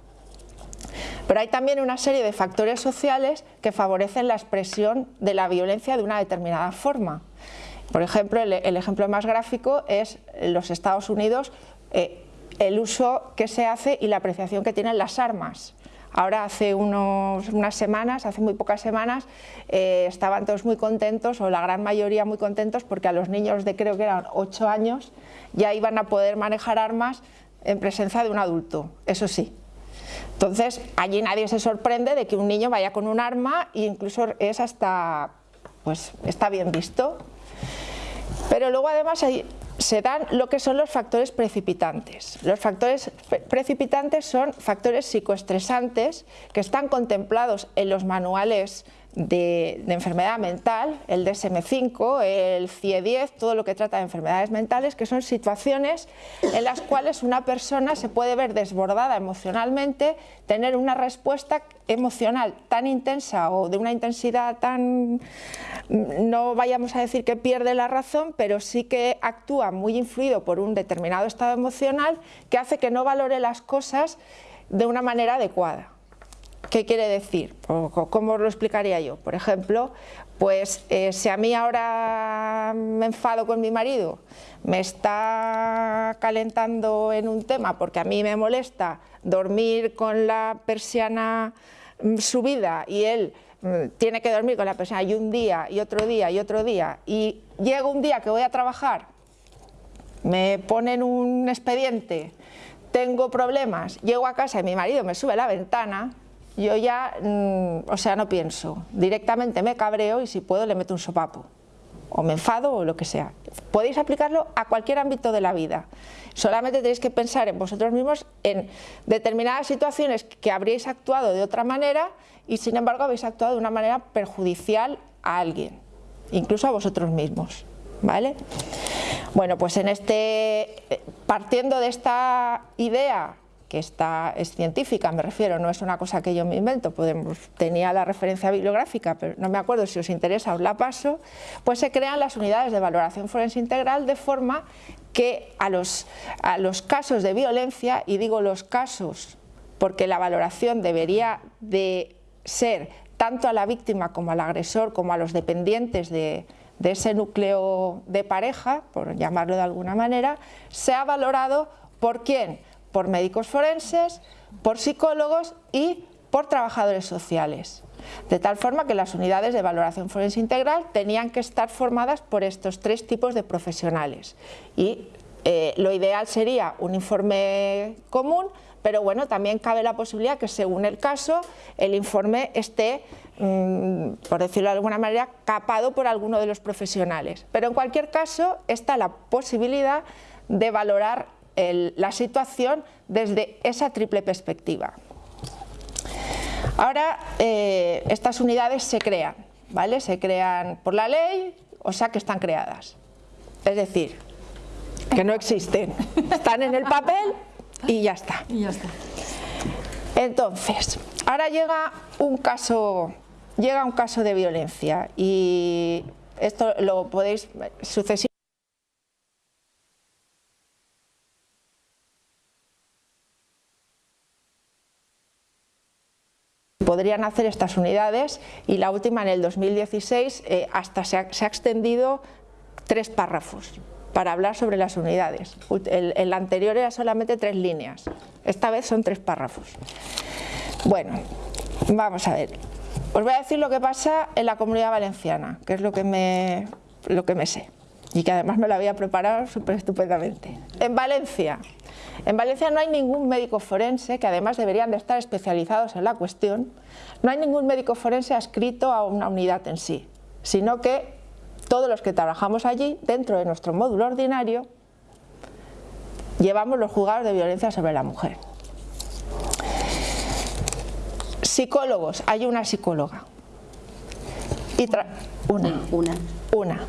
Pero hay también una serie de factores sociales que favorecen la expresión de la violencia de una determinada forma. Por ejemplo, el, ejemplo más gráfico es los Estados Unidos, eh, el uso que se hace y la apreciación que tienen las armas. Ahora hace unas semanas, hace muy pocas semanas, eh, estaban todos muy contentos, o la gran mayoría muy contentos, porque a los niños de creo que eran 8 años ya iban a poder manejar armas en presencia de un adulto, eso sí, entonces, allí nadie se sorprende de que un niño vaya con un arma e incluso es hasta, pues está bien visto. Pero luego además se dan lo que son los factores precipitantes. Los factores precipitantes son factores psicoestresantes que están contemplados en los manuales de, enfermedad mental, el DSM-5, el CIE-10, todo lo que trata de enfermedades mentales, que son situaciones en las cuales una persona se puede ver desbordada emocionalmente, tener una respuesta emocional tan intensa o de una intensidad tan, no vayamos a decir que pierde la razón, pero sí que actúa muy influido por un determinado estado emocional que hace que no valore las cosas de una manera adecuada. ¿Qué quiere decir? ¿Cómo lo explicaría yo? Por ejemplo, pues eh, si a mí ahora me enfado con mi marido, me está calentando en un tema porque a mí me molesta dormir con la persiana mm, subida y él mm, tiene que dormir con la persiana y un día y otro día y otro día y llega un día que voy a trabajar, me ponen un expediente, tengo problemas, llego a casa y mi marido me sube la ventana, yo ya, mm, o sea, no pienso, directamente me cabreo y si puedo le meto un sopapo, o me enfado o lo que sea. Podéis aplicarlo a cualquier ámbito de la vida, solamente tenéis que pensar en vosotros mismos en determinadas situaciones que habríais actuado de otra manera y sin embargo habéis actuado de una manera perjudicial a alguien, incluso a vosotros mismos. ¿Vale? Bueno, pues en este, partiendo de esta idea que está, es científica, me refiero, no es una cosa que yo me invento, tenía la referencia bibliográfica, pero no me acuerdo si os interesa, os la paso, pues se crean las unidades de valoración forense integral de forma que a los, a los casos de violencia, y digo los casos porque la valoración debería de ser tanto a la víctima como al agresor, como a los dependientes de, de ese núcleo de pareja, por llamarlo de alguna manera, sea valorado por quién, por médicos forenses, por psicólogos y por trabajadores sociales. De tal forma que las unidades de valoración forense integral tenían que estar formadas por estos tres tipos de profesionales. Y eh, lo ideal sería un informe común, pero bueno, también cabe la posibilidad que según el caso el informe esté, mm, por decirlo de alguna manera, capado por alguno de los profesionales. Pero en cualquier caso está la posibilidad de valorar la situación desde esa triple perspectiva. Ahora, eh, estas unidades se crean, ¿vale? Se crean por la ley, o sea que están creadas. Es decir, que no existen. Están en el papel y ya está.
Y ya está.
Entonces, Ahora llega un caso, llega un caso de violencia y esto lo podéis sucesivamente podrían hacer estas unidades y la última en el 2016 eh, hasta se ha, extendido tres párrafos para hablar sobre las unidades. El, anterior era solamente tres líneas, esta vez son tres párrafos. Bueno, vamos a ver. Os voy a decir lo que pasa en la Comunidad Valenciana, que es lo que me, lo que me sé y que además me lo había preparado súper estupendamente. En Valencia, en Valencia no hay ningún médico forense, que además deberían de estar especializados en la cuestión, no hay ningún médico forense adscrito a una unidad en sí, sino que todos los que trabajamos allí, dentro de nuestro módulo ordinario, llevamos los juzgados de violencia sobre la mujer. Psicólogos, hay una psicóloga. Y una. Una. Una.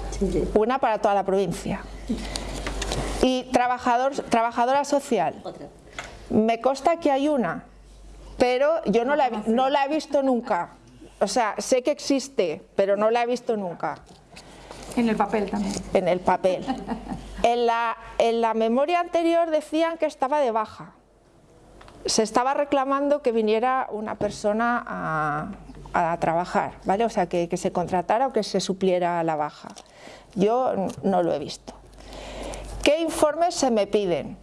Una para toda la provincia. Y trabajador, trabajadora social. Me consta que hay una, pero yo no la, no la he visto nunca. O sea, sé que existe, pero no la he visto nunca.
En el papel también.
En el papel. En la, en la memoria anterior decían que estaba de baja. Se estaba reclamando que viniera una persona a, a trabajar, ¿vale? O sea, que, que se contratara o que se supliera la baja. Yo no lo he visto. ¿Qué informes se me piden?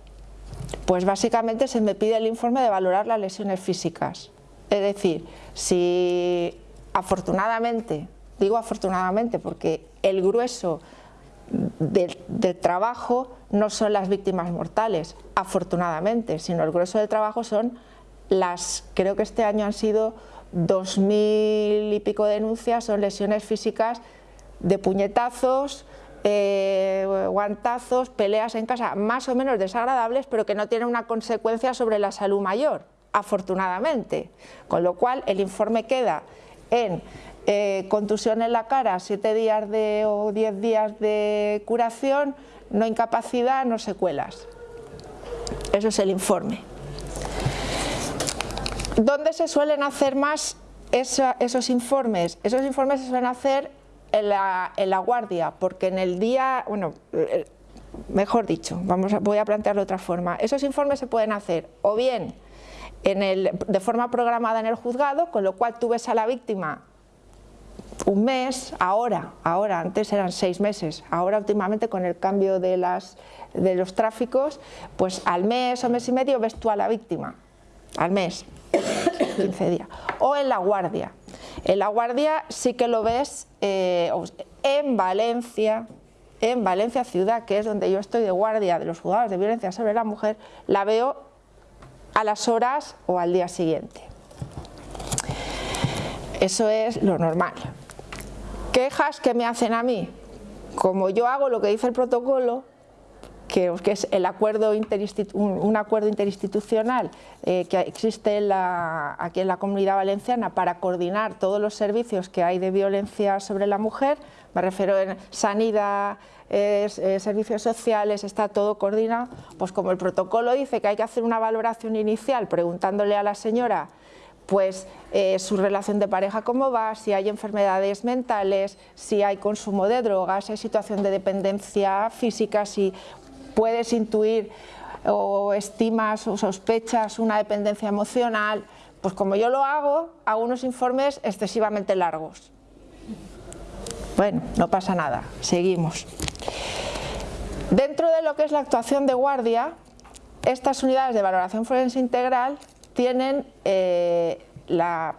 Pues básicamente se me pide el informe de valorar las lesiones físicas. Es decir, si afortunadamente, digo afortunadamente porque el grueso del, trabajo no son las víctimas mortales, afortunadamente, sino el grueso del trabajo son las, creo que este año han sido dos mil y pico denuncias, son lesiones físicas de puñetazos, eh, guantazos, peleas en casa, más o menos desagradables, pero que no tienen una consecuencia sobre la salud mayor, afortunadamente. Con lo cual el informe queda en eh, contusión en la cara, 7 días de, o 10 días de curación, no incapacidad, no secuelas. Eso es el informe. ¿Dónde se suelen hacer más esos informes? Esos informes se suelen hacer en la, guardia, porque en el día, bueno, eh, mejor dicho, vamos voy a plantearlo de otra forma, esos informes se pueden hacer o bien en el, de forma programada en el juzgado, con lo cual tú ves a la víctima un mes, ahora, ahora, antes eran seis meses, ahora últimamente con el cambio de, las, de los tráficos, pues al mes o mes y medio ves tú a la víctima, al mes, 15 días, o en la guardia, en La Guardia sí que lo ves eh, en Valencia, en Valencia ciudad, que es donde yo estoy de guardia de los juzgados de violencia sobre la mujer, la veo a las horas o al día siguiente. Eso es lo normal. Quejas que me hacen a mí, como yo hago lo que dice el protocolo, que, es el acuerdo un, acuerdo interinstitucional eh, que existe aquí en la Comunidad Valenciana para coordinar todos los servicios que hay de violencia sobre la mujer, me refiero en sanidad, eh, servicios sociales, está todo coordinado, pues como el protocolo dice que hay que hacer una valoración inicial preguntándole a la señora pues eh, su relación de pareja cómo va, si hay enfermedades mentales, si hay consumo de drogas, si hay situación de dependencia física, si puedes intuir o estimas o sospechas una dependencia emocional, pues como yo lo hago, hago unos informes excesivamente largos. Bueno, no pasa nada, seguimos. Dentro de lo que es la actuación de guardia, estas unidades de valoración forense integral tienen eh, la,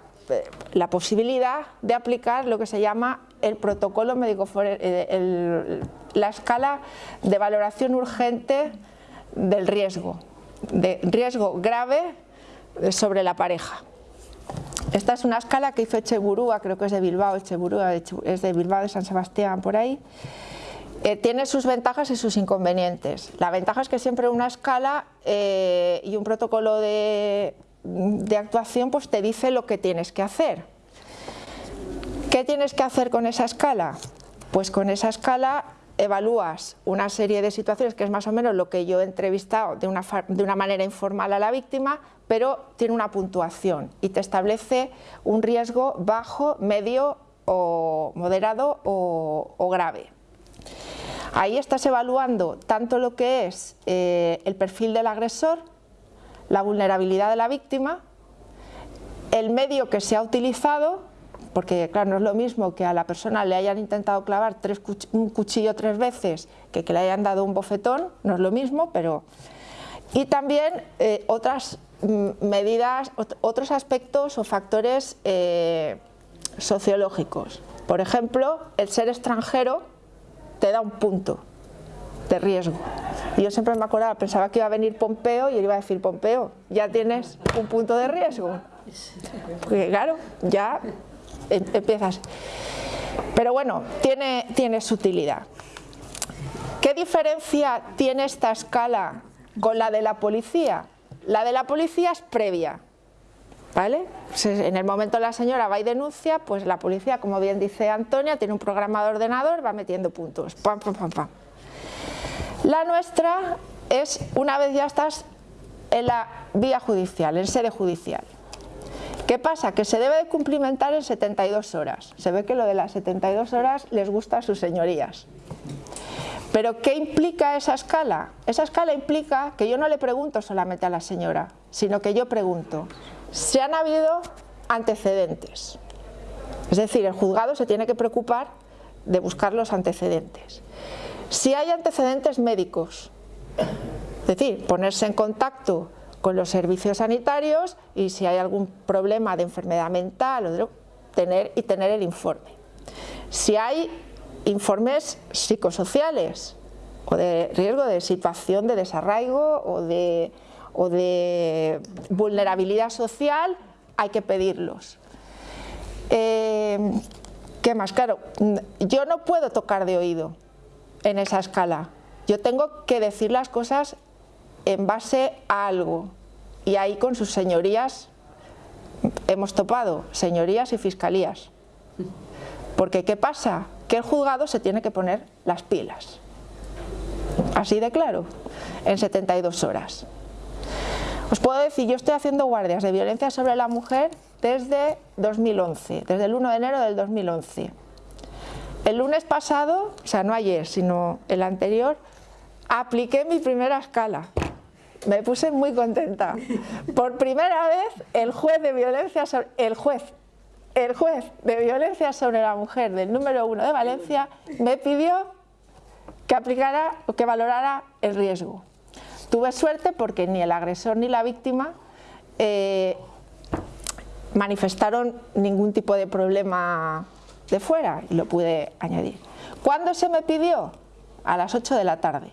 posibilidad de aplicar lo que se llama el protocolo médico eh, la escala de valoración urgente del riesgo, de riesgo grave sobre la pareja. Esta es una escala que hizo Echeburúa, creo que es de Bilbao, Echeburúa es de Bilbao, de San Sebastián, por ahí. Eh, tiene sus ventajas y sus inconvenientes. La ventaja es que siempre una escala eh, y un protocolo de, de actuación pues te dice lo que tienes que hacer. ¿Qué tienes que hacer con esa escala? Pues con esa escala evalúas una serie de situaciones, que es más o menos lo que yo he entrevistado de una, de una manera informal a la víctima, pero tiene una puntuación y te establece un riesgo bajo, medio o moderado o, grave. Ahí estás evaluando tanto lo que es eh, el perfil del agresor, la vulnerabilidad de la víctima, el medio que se ha utilizado, porque claro, no es lo mismo que a la persona le hayan intentado clavar un cuchillo tres veces que que le hayan dado un bofetón, no es lo mismo, pero... Y también eh, otras mm, medidas, otros aspectos o factores eh, sociológicos. Por ejemplo, el ser extranjero te da un punto de riesgo. Y yo siempre me acordaba, pensaba que iba a venir Pompeo y él iba a decir, Pompeo, ya tienes un punto de riesgo. Porque claro, ya empiezas. Pero bueno, tiene, tiene su utilidad. ¿Qué diferencia tiene esta escala con la de la policía? La de la policía es previa. ¿Vale? En el momento la señora va y denuncia, pues la policía, como bien dice Antonia, tiene un programa de ordenador, va metiendo puntos. Pam, pam, pam, pam. La nuestra es una vez ya estás en la vía judicial, en sede judicial. ¿Qué pasa? Que se debe de cumplimentar en 72 horas. Se ve que lo de las 72 horas les gusta a sus señorías. Pero ¿qué implica esa escala? Esa escala implica que yo no le pregunto solamente a la señora, sino que yo pregunto, si han habido antecedentes? Es decir, el juzgado se tiene que preocupar de buscar los antecedentes. Si hay antecedentes médicos, es decir, ponerse en contacto con los servicios sanitarios y si hay algún problema de enfermedad mental o tener, y tener el informe. Si hay informes psicosociales o de riesgo de situación de desarraigo o de, o de vulnerabilidad social, hay que pedirlos. Eh, ¿Qué más? Claro, yo no puedo tocar de oído en esa escala. Yo tengo que decir las cosas en base a algo y ahí con sus señorías hemos topado, señorías y fiscalías. Porque ¿qué pasa? Que el juzgado se tiene que poner las pilas. Así de claro, en 72 horas. Os puedo decir, yo estoy haciendo guardias de violencia sobre la mujer desde 2011, desde el 1 de enero del 2011. El lunes pasado, o sea no ayer, sino el anterior, apliqué mi primera escala me puse muy contenta. Por primera vez el juez de violencia sobre, el juez, el juez de sobre la mujer del número uno de Valencia me pidió que aplicara o que valorara el riesgo. Tuve suerte porque ni el agresor ni la víctima eh, manifestaron ningún tipo de problema de fuera y lo pude añadir. ¿Cuándo se me pidió? A las 8 de la tarde,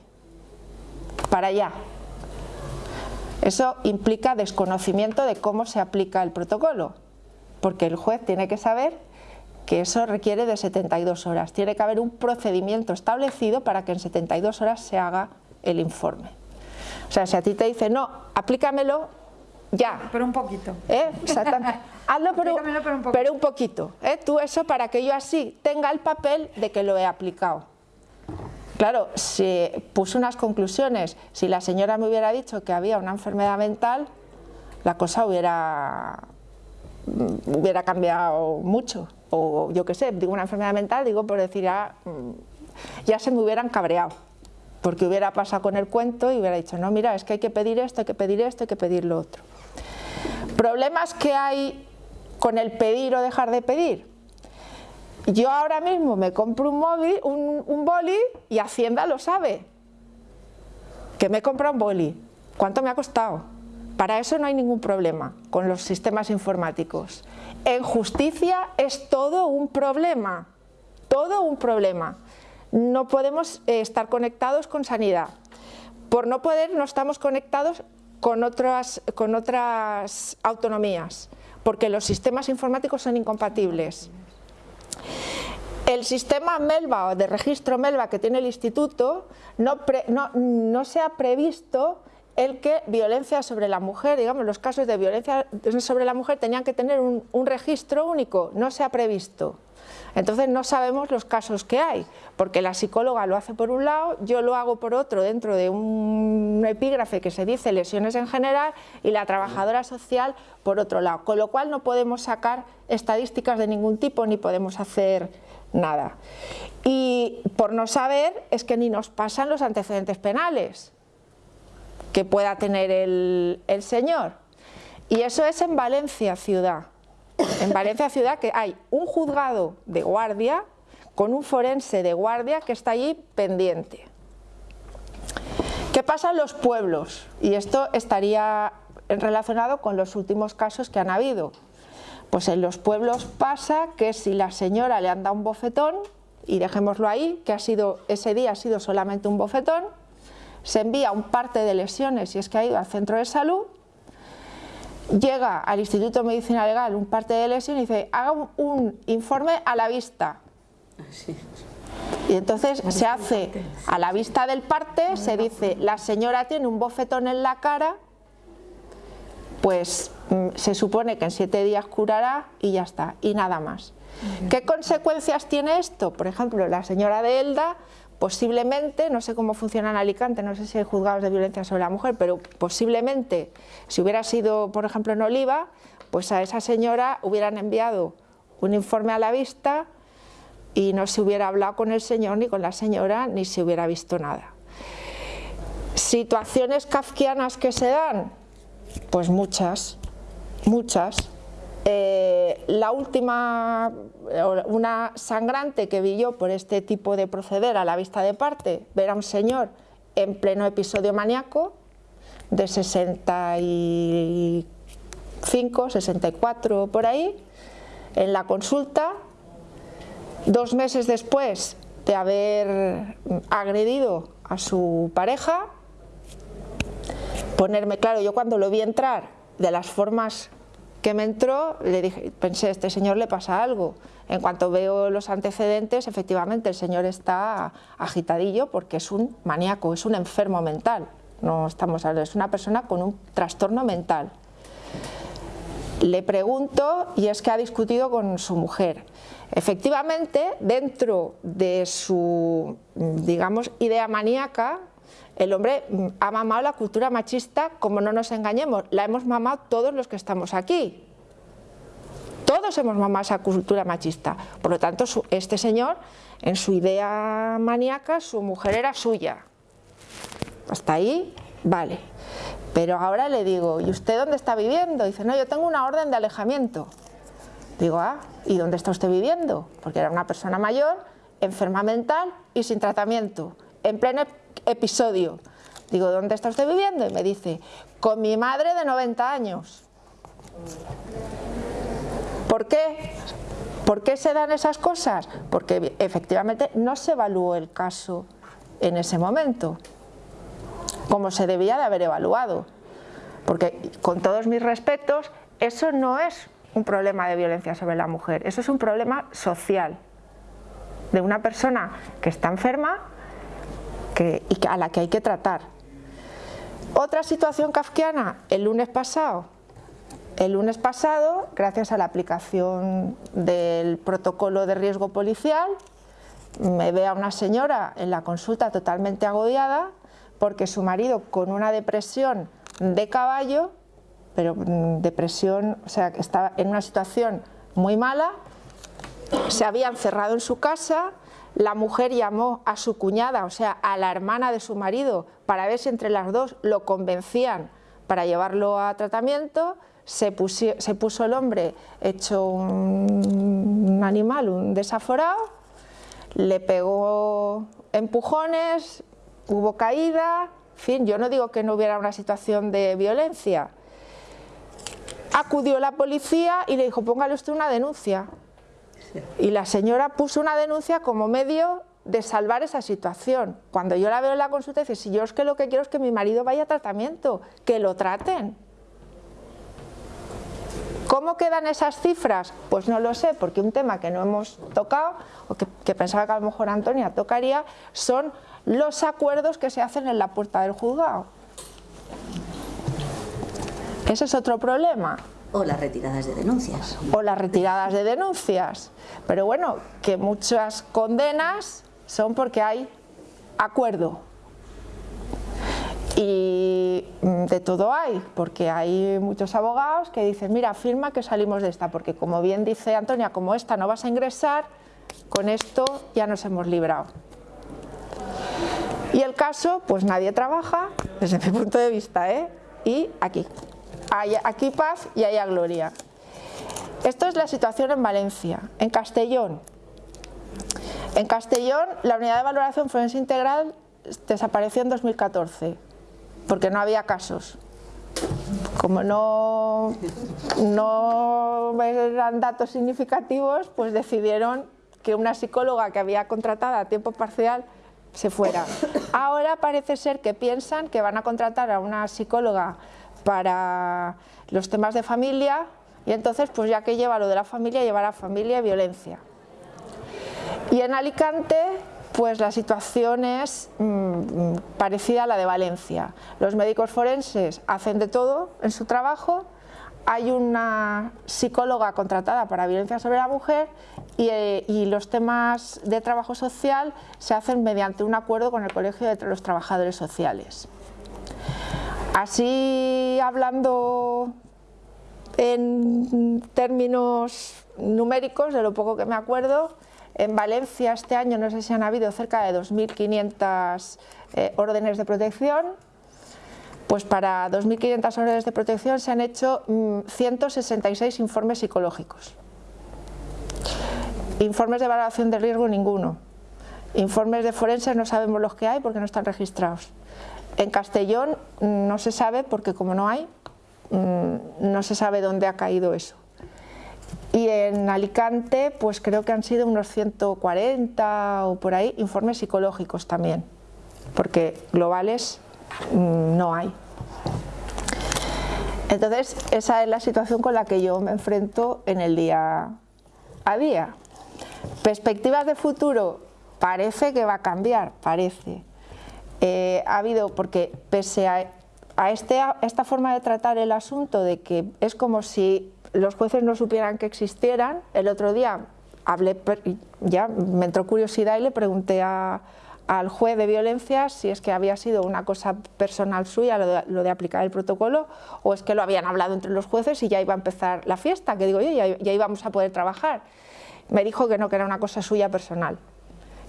para allá, eso implica desconocimiento de cómo se aplica el protocolo, porque el juez tiene que saber que eso requiere de 72 horas. Tiene que haber un procedimiento establecido para que en 72 horas se haga el informe. O sea, si a ti te dice, no, aplícamelo ya.
Pero un poquito.
¿Eh? Exactamente. Hazlo pero, pero, un poquito. Pero un poquito ¿eh? Tú eso para que yo así tenga el papel de que lo he aplicado. Claro, si puso unas conclusiones, si la señora me hubiera dicho que había una enfermedad mental, la cosa hubiera, mm, hubiera cambiado mucho. O yo qué sé, digo una enfermedad mental, digo por decir, ya, mm, ya se me hubieran cabreado. Porque hubiera pasado con el cuento y hubiera dicho, no, mira, es que hay que pedir esto, hay que pedir esto, hay que pedir lo otro. Problemas que hay con el pedir o dejar de pedir yo ahora mismo me compro un, móvil, un, boli y Hacienda lo sabe. Que me he comprado un boli. ¿Cuánto me ha costado? Para eso no hay ningún problema con los sistemas informáticos. En justicia es todo un problema, todo un problema. No podemos eh, estar conectados con sanidad. Por no poder no estamos conectados con otras, con otras autonomías, porque los sistemas informáticos son incompatibles. El sistema MELVA o de registro MELVA que tiene el instituto no, se ha previsto el que violencia sobre la mujer, digamos los casos de violencia sobre la mujer tenían que tener un, registro único, no se ha previsto. Entonces no sabemos los casos que hay, porque la psicóloga lo hace por un lado, yo lo hago por otro dentro de un epígrafe que se dice lesiones en general y la trabajadora social por otro lado, con lo cual no podemos sacar estadísticas de ningún tipo ni podemos hacer nada. Y por no saber es que ni nos pasan los antecedentes penales que pueda tener el, señor. Y eso es en Valencia ciudad en Valencia ciudad que hay un juzgado de guardia con un forense de guardia que está allí pendiente. ¿Qué pasa en los pueblos? Y esto estaría relacionado con los últimos casos que han habido. Pues en los pueblos pasa que si la señora le anda un bofetón, y dejémoslo ahí, que ha sido, ese día ha sido solamente un bofetón, se envía un parte de lesiones si es que ha ido al centro de salud llega al Instituto de Medicina Legal un parte de lesión y dice, haga un, informe a la vista. Y entonces se hace a la vista del parte, se dice, la señora tiene un bofetón en la cara, pues mm, se supone que en siete días curará y ya está, y nada más. ¿Qué consecuencias tiene esto? Por ejemplo, la señora de Elda posiblemente, no sé cómo funciona en Alicante, no sé si hay juzgados de violencia sobre la mujer, pero posiblemente si hubiera sido, por ejemplo, en Oliva, pues a esa señora hubieran enviado un informe a la vista y no se hubiera hablado con el señor ni con la señora ni se hubiera visto nada. Situaciones kafkianas que se dan, pues muchas, muchas. Eh, la última, una sangrante que vi yo por este tipo de proceder a la vista de parte, ver a un señor en pleno episodio maníaco de 65, 64 por ahí, en la consulta, dos meses después de haber agredido a su pareja, ponerme claro, yo cuando lo vi entrar, de las formas que me entró, le dije, pensé, este señor le pasa algo. En cuanto veo los antecedentes, efectivamente el señor está agitadillo porque es un maníaco, es un enfermo mental. No estamos hablando, es una persona con un trastorno mental. Le pregunto y es que ha discutido con su mujer. Efectivamente, dentro de su, digamos, idea maníaca, el hombre ha mamado la cultura machista, como no nos engañemos, la hemos mamado todos los que estamos aquí. Todos hemos mamado esa cultura machista. Por lo tanto, este señor, en su idea maníaca, su mujer era suya. Hasta ahí, vale. Pero ahora le digo, ¿y usted dónde está viviendo? Dice, no, yo tengo una orden de alejamiento. Digo, ah, ¿y dónde está usted viviendo? Porque era una persona mayor, enferma mental y sin tratamiento, en pleno episodio. Digo, ¿dónde está usted viviendo? Y me dice, con mi madre de 90 años. ¿Por qué? ¿Por qué se dan esas cosas? Porque efectivamente no se evaluó el caso en ese momento, como se debía de haber evaluado. Porque con todos mis respetos, eso no es un problema de violencia sobre la mujer, eso es un problema social, de una persona que está enferma y a la que hay que tratar. Otra situación kafkiana, el lunes pasado. El lunes pasado, gracias a la aplicación del protocolo de riesgo policial, me ve a una señora en la consulta totalmente agobiada porque su marido con una depresión de caballo, pero mm, depresión, o sea, estaba en una situación muy mala, se había encerrado en su casa, la mujer llamó a su cuñada, o sea, a la hermana de su marido, para ver si entre las dos lo convencían para llevarlo a tratamiento. Se, puso el hombre hecho un, animal, un desaforado, le pegó empujones, hubo caída, en fin, yo no digo que no hubiera una situación de violencia. Acudió la policía y le dijo, póngale usted una denuncia. Y la señora puso una denuncia como medio de salvar esa situación. Cuando yo la veo en la consulta, dice, si yo es que lo que quiero es que mi marido vaya a tratamiento, que lo traten. ¿Cómo quedan esas cifras? Pues no lo sé, porque un tema que no hemos tocado, o que, que, pensaba que a lo mejor Antonia tocaría, son los acuerdos que se hacen en la puerta del juzgado. Ese es otro problema.
O las retiradas de denuncias.
O las retiradas de denuncias. Pero bueno, que muchas condenas son porque hay acuerdo. Y de todo hay, porque hay muchos abogados que dicen, mira, firma que salimos de esta, porque como bien dice Antonia, como esta no vas a ingresar, con esto ya nos hemos librado. Y el caso, pues nadie trabaja, desde mi punto de vista, ¿eh? y aquí. Hay aquí paz y haya gloria. Esto es la situación en Valencia. En Castellón. En Castellón, la unidad de valoración forense integral desapareció en 2014, porque no había casos. Como no, no eran datos significativos, pues decidieron que una psicóloga que había contratada a tiempo parcial se fuera. Ahora parece ser que piensan que van a contratar a una psicóloga para los temas de familia y entonces pues ya que lleva lo de la familia, llevará familia y violencia. Y en Alicante pues la situación es mm, parecida a la de Valencia. Los médicos forenses hacen de todo en su trabajo hay una psicóloga contratada para violencia sobre la mujer eh, y, los temas de trabajo social se hacen mediante un acuerdo con el Colegio de los Trabajadores Sociales. Así hablando en términos numéricos, de lo poco que me acuerdo, en Valencia este año no sé si han habido cerca de 2.500 eh, órdenes de protección, pues para 2.500 órdenes de protección se han hecho 166 mm, informes psicológicos. Informes de valoración de riesgo ninguno. Informes de forenses no sabemos los que hay porque no están registrados. En Castellón no se sabe porque como no hay, mm, no se sabe dónde ha caído eso. Y en Alicante pues creo que han sido unos 140 o por ahí informes psicológicos también, porque globales Mm, no hay. Entonces, esa es la situación con la que yo me enfrento en el día a día. Perspectivas de futuro, parece que va a cambiar, parece. Eh, ha habido, porque pese a, este, a esta forma de tratar el asunto, de que es como si los jueces no supieran que existieran, el otro día hablé, ya me entró curiosidad y le pregunté a, al juez de violencia si es que había sido una cosa personal suya lo de, aplicar el protocolo o es que lo habían hablado entre los jueces y ya iba a empezar la fiesta, que digo yo, ya, ya íbamos a poder trabajar. Me dijo que no, que era una cosa suya personal,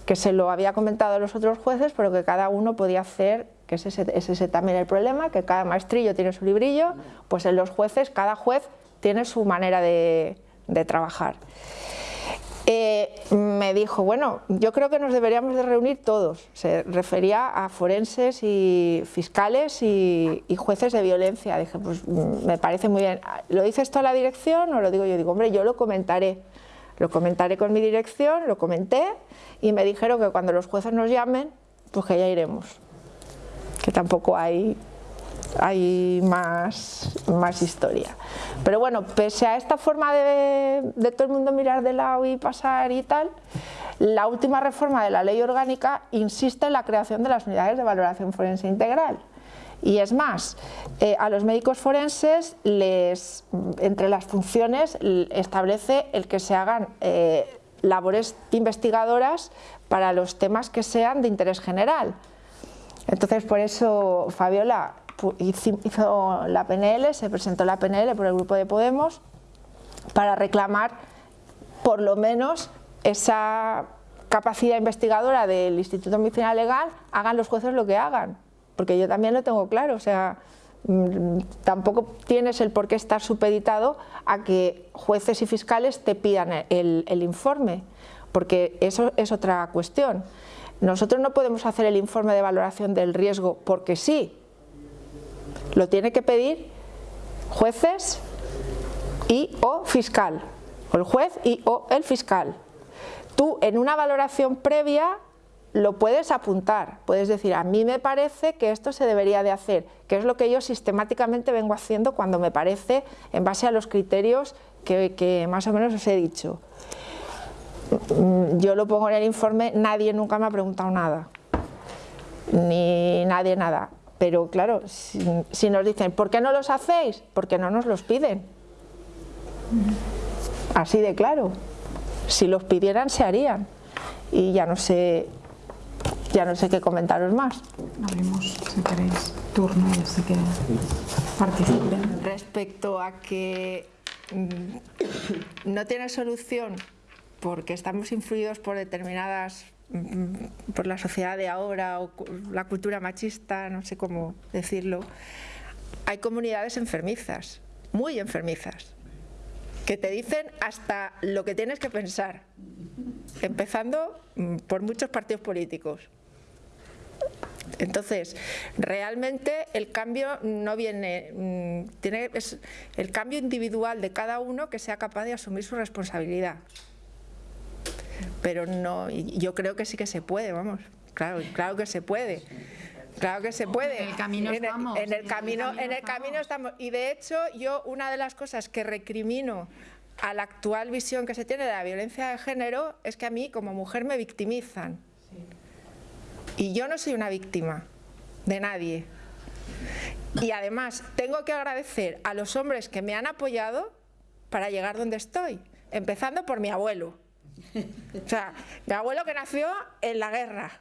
que se lo había comentado a los otros jueces, pero que cada uno podía hacer, que ese, es ese también el problema, que cada maestrillo tiene su librillo, pues en los jueces, cada juez tiene su manera de, de trabajar. Eh, me dijo, bueno, yo creo que nos deberíamos de reunir todos, se refería a forenses y fiscales y, jueces de violencia, dije, pues mm, me parece muy bien, ¿lo dice esto a la dirección o lo digo yo? Digo, hombre, yo lo comentaré, lo comentaré con mi dirección, lo comenté y me dijeron que cuando los jueces nos llamen, pues que ya iremos, que tampoco hay hay más, más historia. Pero bueno, pese a esta forma de, de todo el mundo mirar de lado y pasar y tal, la última reforma de la ley orgánica insiste en la creación de las unidades de valoración forense integral. Y es más, eh, a los médicos forenses, les, entre las funciones, establece el que se hagan eh, labores investigadoras para los temas que sean de interés general. Entonces, por eso, Fabiola, hizo la PNL, se presentó la PNL por el grupo de Podemos para reclamar por lo menos esa capacidad investigadora del Instituto Medicinal Legal, hagan los jueces lo que hagan, porque yo también lo tengo claro, o sea, mm, tampoco tienes el por qué estar supeditado a que jueces y fiscales te pidan el, informe, porque eso es otra cuestión. Nosotros no podemos hacer el informe de valoración del riesgo porque sí, lo tiene que pedir jueces y o fiscal, o el juez y o el fiscal. Tú en una valoración previa lo puedes apuntar, puedes decir, a mí me parece que esto se debería de hacer, que es lo que yo sistemáticamente vengo haciendo cuando me parece en base a los criterios que, que más o menos os he dicho. Yo lo pongo en el informe, nadie nunca me ha preguntado nada, ni nadie nada. Pero claro, si, nos dicen, ¿por qué no los hacéis? Porque no nos los piden. Así de claro. Si los pidieran, se harían. Y ya no sé, ya no sé qué comentaros más.
Abrimos, si queréis, turno y así que participen.
Respecto a que mm, no tiene solución porque estamos influidos por determinadas mm, por la sociedad de ahora o la cultura machista, no sé cómo decirlo, hay comunidades enfermizas, muy enfermizas, que te dicen hasta lo que tienes que pensar, empezando mm, por muchos partidos políticos. Entonces, realmente el cambio no viene, mm, tiene es el cambio individual de cada uno que sea capaz de asumir su responsabilidad. Pero no, yo creo que sí que se puede, vamos, claro, claro que se puede. Claro que se puede.
En el camino estamos.
En el, camino, en el camino estamos. Y de hecho, yo una de las cosas que recrimino a la actual visión que se tiene de la violencia de género es que a mí como mujer me victimizan. Y yo no soy una víctima de nadie. Y además tengo que agradecer a los hombres que me han apoyado para llegar donde estoy, empezando por mi abuelo. O sea, mi abuelo que nació en la guerra,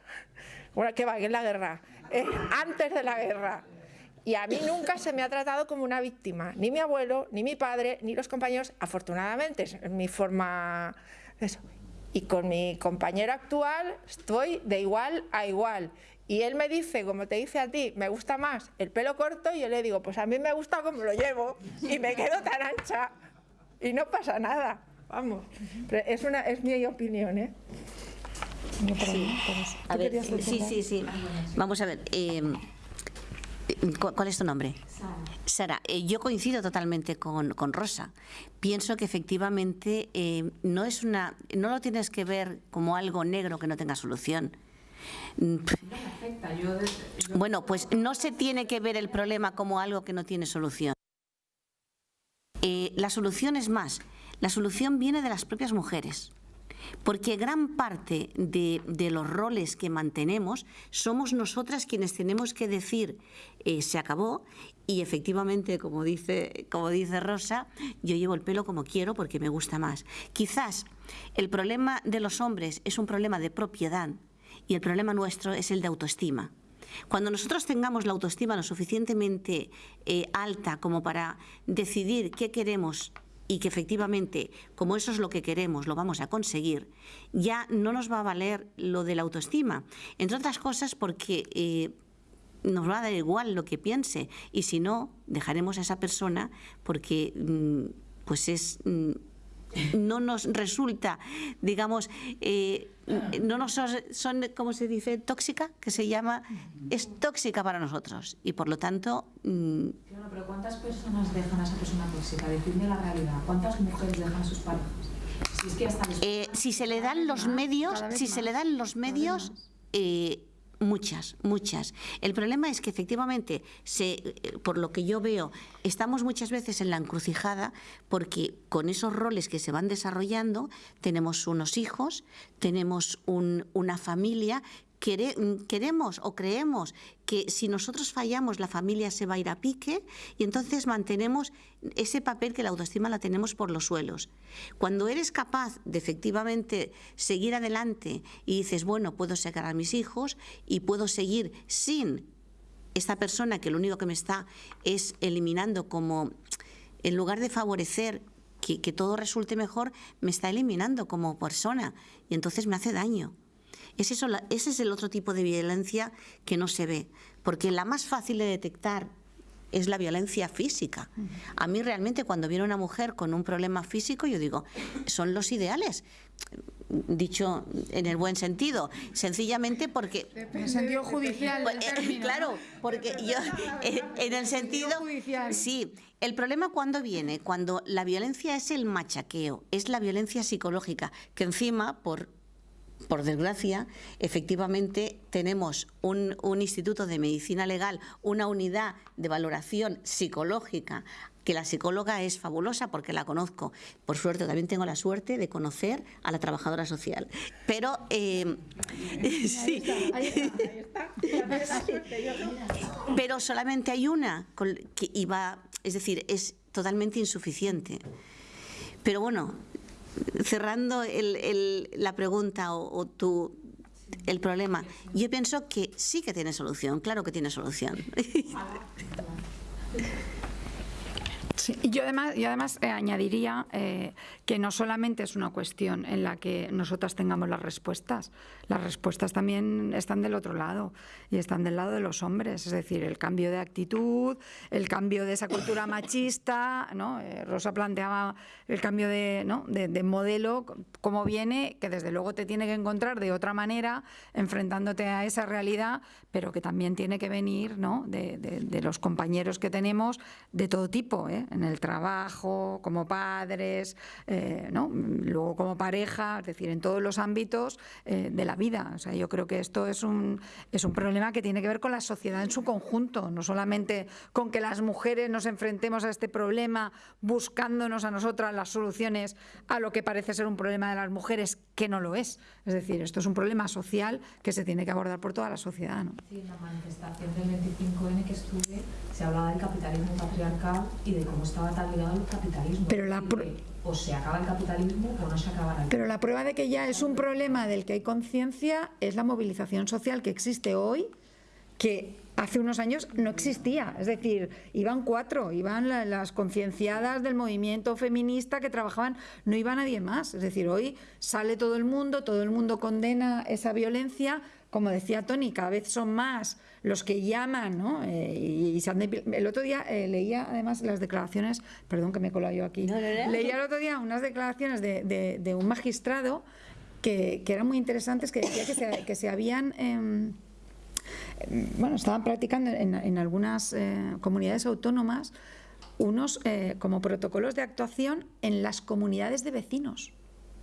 bueno, que va, en la guerra, eh, antes de la guerra. Y a mí nunca se me ha tratado como una víctima, ni mi abuelo, ni mi padre, ni los compañeros, afortunadamente, es mi forma... Eso. Y con mi compañero actual estoy de igual a igual. Y él me dice, como te dice a ti, me gusta más el pelo corto y yo le digo, pues a mí me gusta como lo llevo y me quedo tan ancha y no pasa nada. Vamos, es, una, es mi opinión, ¿eh?
Sí, sí, sí, sí. Vamos a ver. Eh, ¿Cuál es tu nombre? Sara. Sara, eh, yo coincido totalmente con, con, Rosa. Pienso que efectivamente eh, no es una, no lo tienes que ver como algo negro que no tenga solución. Bueno, pues no se tiene que ver el problema como algo que no tiene solución. la solución es más, la solución viene de las propias mujeres porque gran parte de, los roles que mantenemos somos nosotras quienes tenemos que decir eh, se acabó y efectivamente, como dice, como dice Rosa, yo llevo el pelo como quiero porque me gusta más. Quizás el problema de los hombres es un problema de propiedad y el problema nuestro es el de autoestima. Cuando nosotros tengamos la autoestima lo suficientemente eh, alta como para decidir qué queremos y que efectivamente, como eso es lo que queremos, lo vamos a conseguir, ya no nos va a valer lo de la autoestima. Entre otras cosas porque eh, nos va a dar igual lo que piense y si no, dejaremos a esa persona porque mm, pues es... Mm, no nos resulta, digamos, eh, no nos son, como se dice, tóxica, que se llama, es tóxica para nosotros y por lo tanto...
Pero ¿cuántas personas dejan a esa persona tóxica? Decidme la realidad. ¿Cuántas mujeres dejan a sus parejas?
Si, es que hasta eh, si se le dan los medios, si se le dan los medios, eh, Muchas, muchas. El problema es que efectivamente, se, eh, por lo que yo veo, estamos muchas veces en la encrucijada porque con esos roles que se van desarrollando tenemos unos hijos, tenemos una familia queremos o creemos que si nosotros fallamos la familia se va a ir a pique y entonces mantenemos ese papel que la autoestima la tenemos por los suelos. Cuando eres capaz de efectivamente seguir adelante y dices, bueno, puedo sacar a mis hijos y puedo seguir sin esta persona que lo único que me está es eliminando como, en lugar de favorecer que, que todo resulte mejor, me está eliminando como persona y entonces me hace daño. Es eso, ese es el otro tipo de violencia que no se ve, porque la más fácil de detectar es la violencia física. A mí realmente cuando viene una mujer con un problema físico, yo digo, son los ideales dicho en el buen sentido, sencillamente porque...
En el sentido judicial.
Pues, eh, claro, porque yo, eh, en el sentido... Sí, el problema cuando viene, cuando la violencia es el machaqueo, es la violencia psicológica, que encima, por por desgracia, efectivamente tenemos un, instituto de medicina legal, una unidad de valoración psicológica que la psicóloga es fabulosa porque la conozco. Por suerte, también tengo la suerte de conocer a la trabajadora social. Pero, eh, sí. Pero solamente hay una que iba, es decir, es totalmente insuficiente. Pero bueno, cerrando la pregunta o, el problema, yo pienso que sí que tiene solución, claro que tiene solución.
y yo además, yo además eh, añadiría eh, que no solamente es una cuestión en la que nosotras tengamos las respuestas, las respuestas también están del otro lado y están del lado de los hombres, es decir, el cambio de actitud, el cambio de esa cultura machista, ¿no? Eh, Rosa planteaba el cambio de, ¿no? de, modelo, cómo viene, que desde luego te tiene que encontrar de otra manera, enfrentándote a esa realidad, pero que también tiene que venir ¿no? de, los compañeros que tenemos de todo tipo, ¿eh? en el trabajo, como padres, eh, luego como pareja, es decir, en todos los ámbitos eh, de la vida. O sea, yo creo que esto es un, es un problema que tiene que ver con la sociedad en su conjunto, no solamente con que las mujeres nos enfrentemos a este problema buscándonos a nosotras las soluciones a lo que parece ser un problema de las mujeres, que no lo es. Es decir, esto es un problema social que se tiene que abordar por toda la sociedad. ¿no?
Sí, en la manifestación del 25N que estuve se hablaba del capitalismo patriarcal y de cómo estaba tan ligado al capitalismo.
Pero la
o se acaba el capitalismo o no se acaba el
Pero la prueba de que ya es un problema del que hay conciencia es la movilización social que existe hoy, que hace unos años no existía. Es decir, iban cuatro, iban las concienciadas del movimiento feminista que trabajaban, no iba nadie más. Es decir, hoy sale todo el mundo, todo el mundo condena esa violencia, como decía Tony, cada vez son más los que llaman, ¿no? Eh, y, el otro día eh, leía además las declaraciones, perdón que me he colado yo aquí, leía el otro día unas declaraciones de, un magistrado que, eran muy interesantes, que decía que se, que se habían... Em, bueno, estaban practicando en, algunas eh, comunidades autónomas unos como protocolos de actuación en las comunidades de vecinos.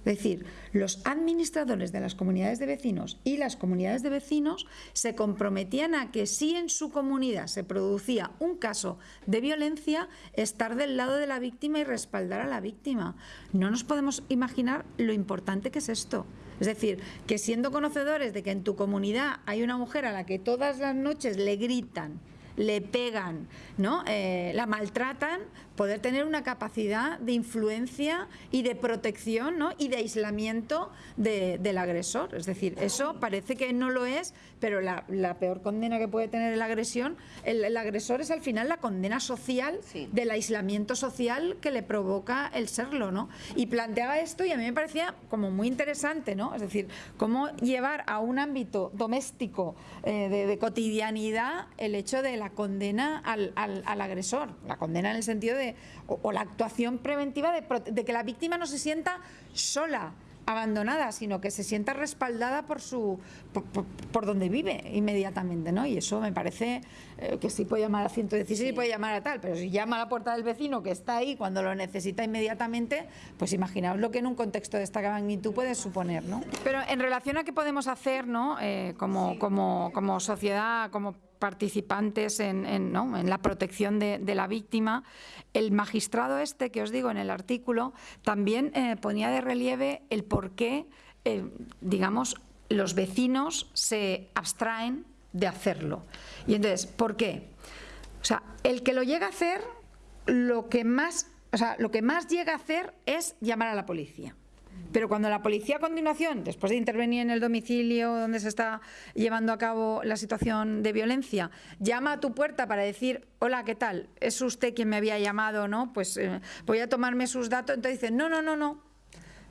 Es decir, los administradores de las comunidades de vecinos y las comunidades de vecinos se comprometían a que si en su comunidad se producía un caso de violencia, estar del lado de la víctima y respaldar a la víctima. No nos podemos imaginar lo importante que es esto. Es decir, que siendo conocedores de que en tu comunidad hay una mujer a la que todas las noches le gritan, le pegan, ¿no? Eh, la maltratan, poder tener una capacidad de influencia y de protección ¿no? y de aislamiento del agresor. Es decir, eso parece que no lo es, pero la, peor condena que puede tener la agresión, el, agresor es al final la condena social del aislamiento social que le provoca el serlo. ¿no? Y planteaba esto y a mí me parecía como muy interesante, ¿no? es decir, cómo llevar a un ámbito doméstico eh, de, cotidianidad el hecho de la condena al, al agresor, la condena en el sentido de o, la actuación preventiva de, que la víctima no se sienta sola, abandonada, sino que se sienta respaldada por su por, donde vive inmediatamente, ¿no? Y eso me parece eh, que sí puede llamar a 116 y puede llamar a tal, pero si llama a la puerta del vecino que está ahí cuando lo necesita inmediatamente, pues imaginaos lo que en un contexto de esta magnitud puede suponer, ¿no? Pero en relación a qué podemos hacer, ¿no? Eh, como, como, como sociedad, como participantes en, la protección de, la víctima. El magistrado este, que os digo en el artículo, también eh, ponía de relieve el por qué, eh, digamos, los vecinos se abstraen de hacerlo. Y entonces, ¿por qué? O sea, el que lo llega a hacer, lo que más, o sea, lo que más llega a hacer es llamar a la policía. Pero cuando la policía a continuación, después de intervenir en el domicilio donde se está llevando a cabo la situación de violencia, llama a tu puerta para decir, hola, ¿qué tal? ¿Es usted quien me había llamado? ¿no? Pues eh, voy a tomarme sus datos. Entonces dice, no, no, no, no,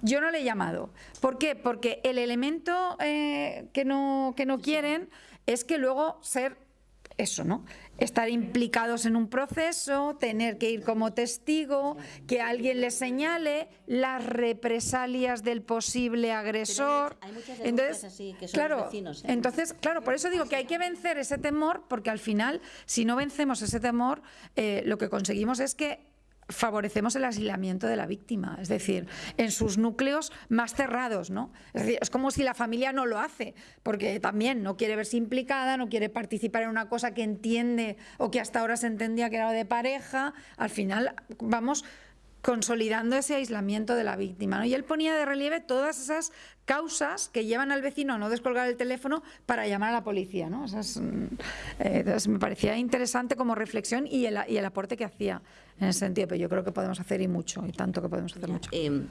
yo no le he llamado. ¿Por qué? Porque el elemento eh, que, no, que no quieren es que luego ser eso, ¿no? Estar implicados en un proceso, tener que ir como testigo, que alguien le señale las represalias del posible agresor.
Hay muchas entonces, así, que son
claro,
vecinos, ¿eh?
entonces, claro, por eso digo que hay que vencer ese temor, porque al final, si no vencemos ese temor, eh, lo que conseguimos es que favorecemos el aislamiento de la víctima, es decir, en sus núcleos más cerrados, ¿no? Es es como si la familia no lo hace, porque también no quiere verse implicada, no quiere participar en una cosa que entiende o que hasta ahora se entendía que era de pareja, al final vamos consolidando ese aislamiento de la víctima. ¿no? Y él ponía de relieve todas esas causas que llevan al vecino a no descolgar el teléfono para llamar a la policía. ¿no? Mm, eh, entonces me parecía interesante como reflexión y el, y el, aporte que hacía en ese sentido, pero yo creo que podemos hacer y mucho, y tanto que podemos hacer mucho.
Eh,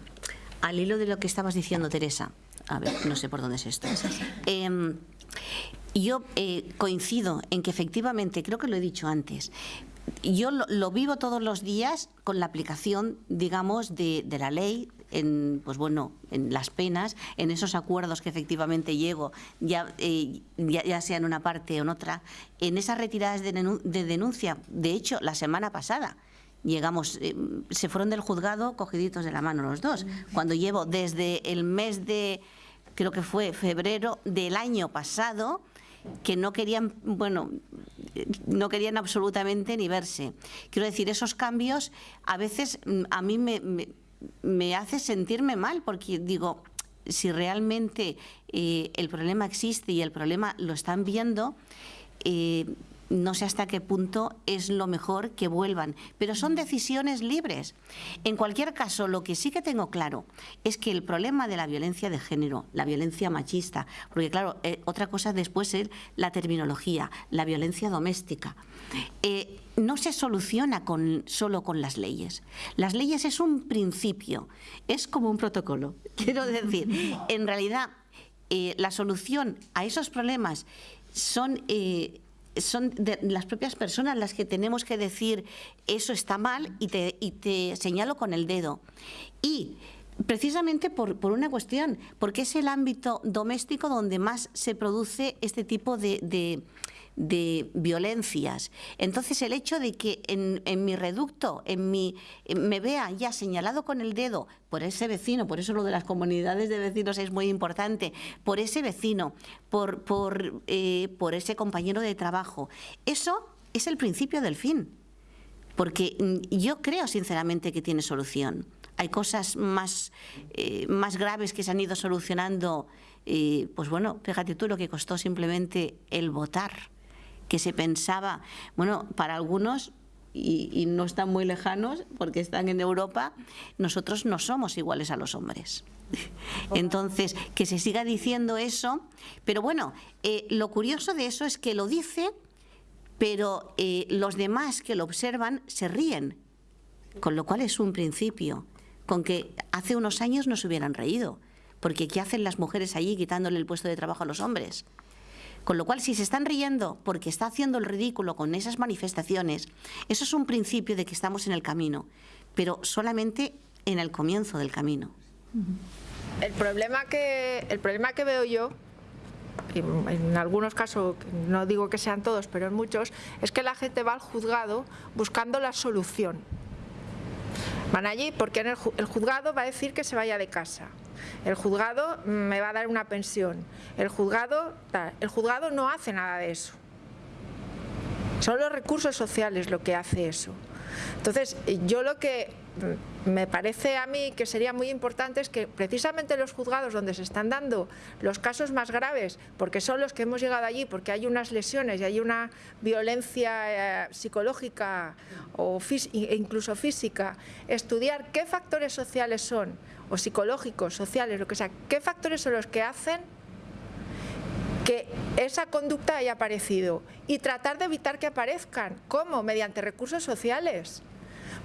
al hilo de lo que estabas diciendo, Teresa, a ver, no sé por dónde es esto. Eh, yo eh, coincido en que efectivamente, creo que lo he dicho antes, yo lo, vivo todos los días con la aplicación, digamos, de, la ley, en, pues bueno, en las penas, en esos acuerdos que efectivamente llego, ya, eh, ya, sea en una parte o en otra, en esas retiradas de, denuncia. De hecho, la semana pasada llegamos, eh, se fueron del juzgado cogiditos de la mano los dos, cuando llevo desde el mes de, creo que fue febrero del año pasado, que no querían, bueno, no querían absolutamente ni verse. Quiero decir, esos cambios a veces mm, a mí me, hace sentirme mal porque digo, si realmente eh, el problema existe y el problema lo están viendo, eh, no sé hasta qué punto es lo mejor que vuelvan, pero son decisiones libres. En cualquier caso, lo que sí que tengo claro es que el problema de la violencia de género, la violencia machista, porque claro, eh, otra cosa después es la terminología, la violencia doméstica, eh, no se soluciona con, solo con las leyes. Las leyes es un principio, es como un protocolo. Quiero decir, en realidad, eh, la solución a esos problemas son son de las propias personas las que tenemos que decir eso está mal y te, y te señalo con el dedo. Y precisamente por, por, una cuestión, porque es el ámbito doméstico donde más se produce este tipo de, de violencias. Entonces el hecho de que en, mi reducto, en mi, me vea ya señalado con el dedo por ese vecino, por eso lo de las comunidades de vecinos es muy importante, por ese vecino, por, por, eh, por ese compañero de trabajo, eso es el principio del fin. Porque mm, yo creo sinceramente que tiene solución. Hay cosas más, eh, más graves que se han ido solucionando. y pues bueno, fíjate tú lo que costó simplemente el votar que se pensaba, bueno, para algunos y, no están muy lejanos porque están en Europa, nosotros no somos iguales a los hombres. Entonces, que se siga diciendo eso, pero bueno, eh, lo curioso de eso es que lo dice, pero eh, los demás que lo observan se ríen, con lo cual es un principio, con que hace unos años no se hubieran reído, porque ¿qué hacen las mujeres allí quitándole el puesto de trabajo a los hombres? Con lo cual, si se están riendo porque está haciendo el ridículo con esas manifestaciones, eso es un principio de que estamos en el camino, pero solamente en el comienzo del camino.
El problema que, el problema que veo yo, en algunos casos, no digo que sean todos, pero en muchos, es que la gente va al juzgado buscando la solución. Van allí porque el juzgado va a decir que se vaya de casa el juzgado me va a dar una pensión, el juzgado, el juzgado no hace nada de eso. Son los recursos sociales lo que hace eso. Entonces, yo lo que me parece a mí que sería muy importante es que precisamente los juzgados donde se están dando los casos más graves, porque son los que hemos llegado allí, porque hay unas lesiones y hay una violencia eh, psicológica o e incluso física, estudiar qué factores sociales son, o psicológicos, sociales, lo que sea, qué factores son los que hacen que esa conducta haya aparecido y tratar de evitar que aparezcan. ¿Cómo? Mediante recursos sociales.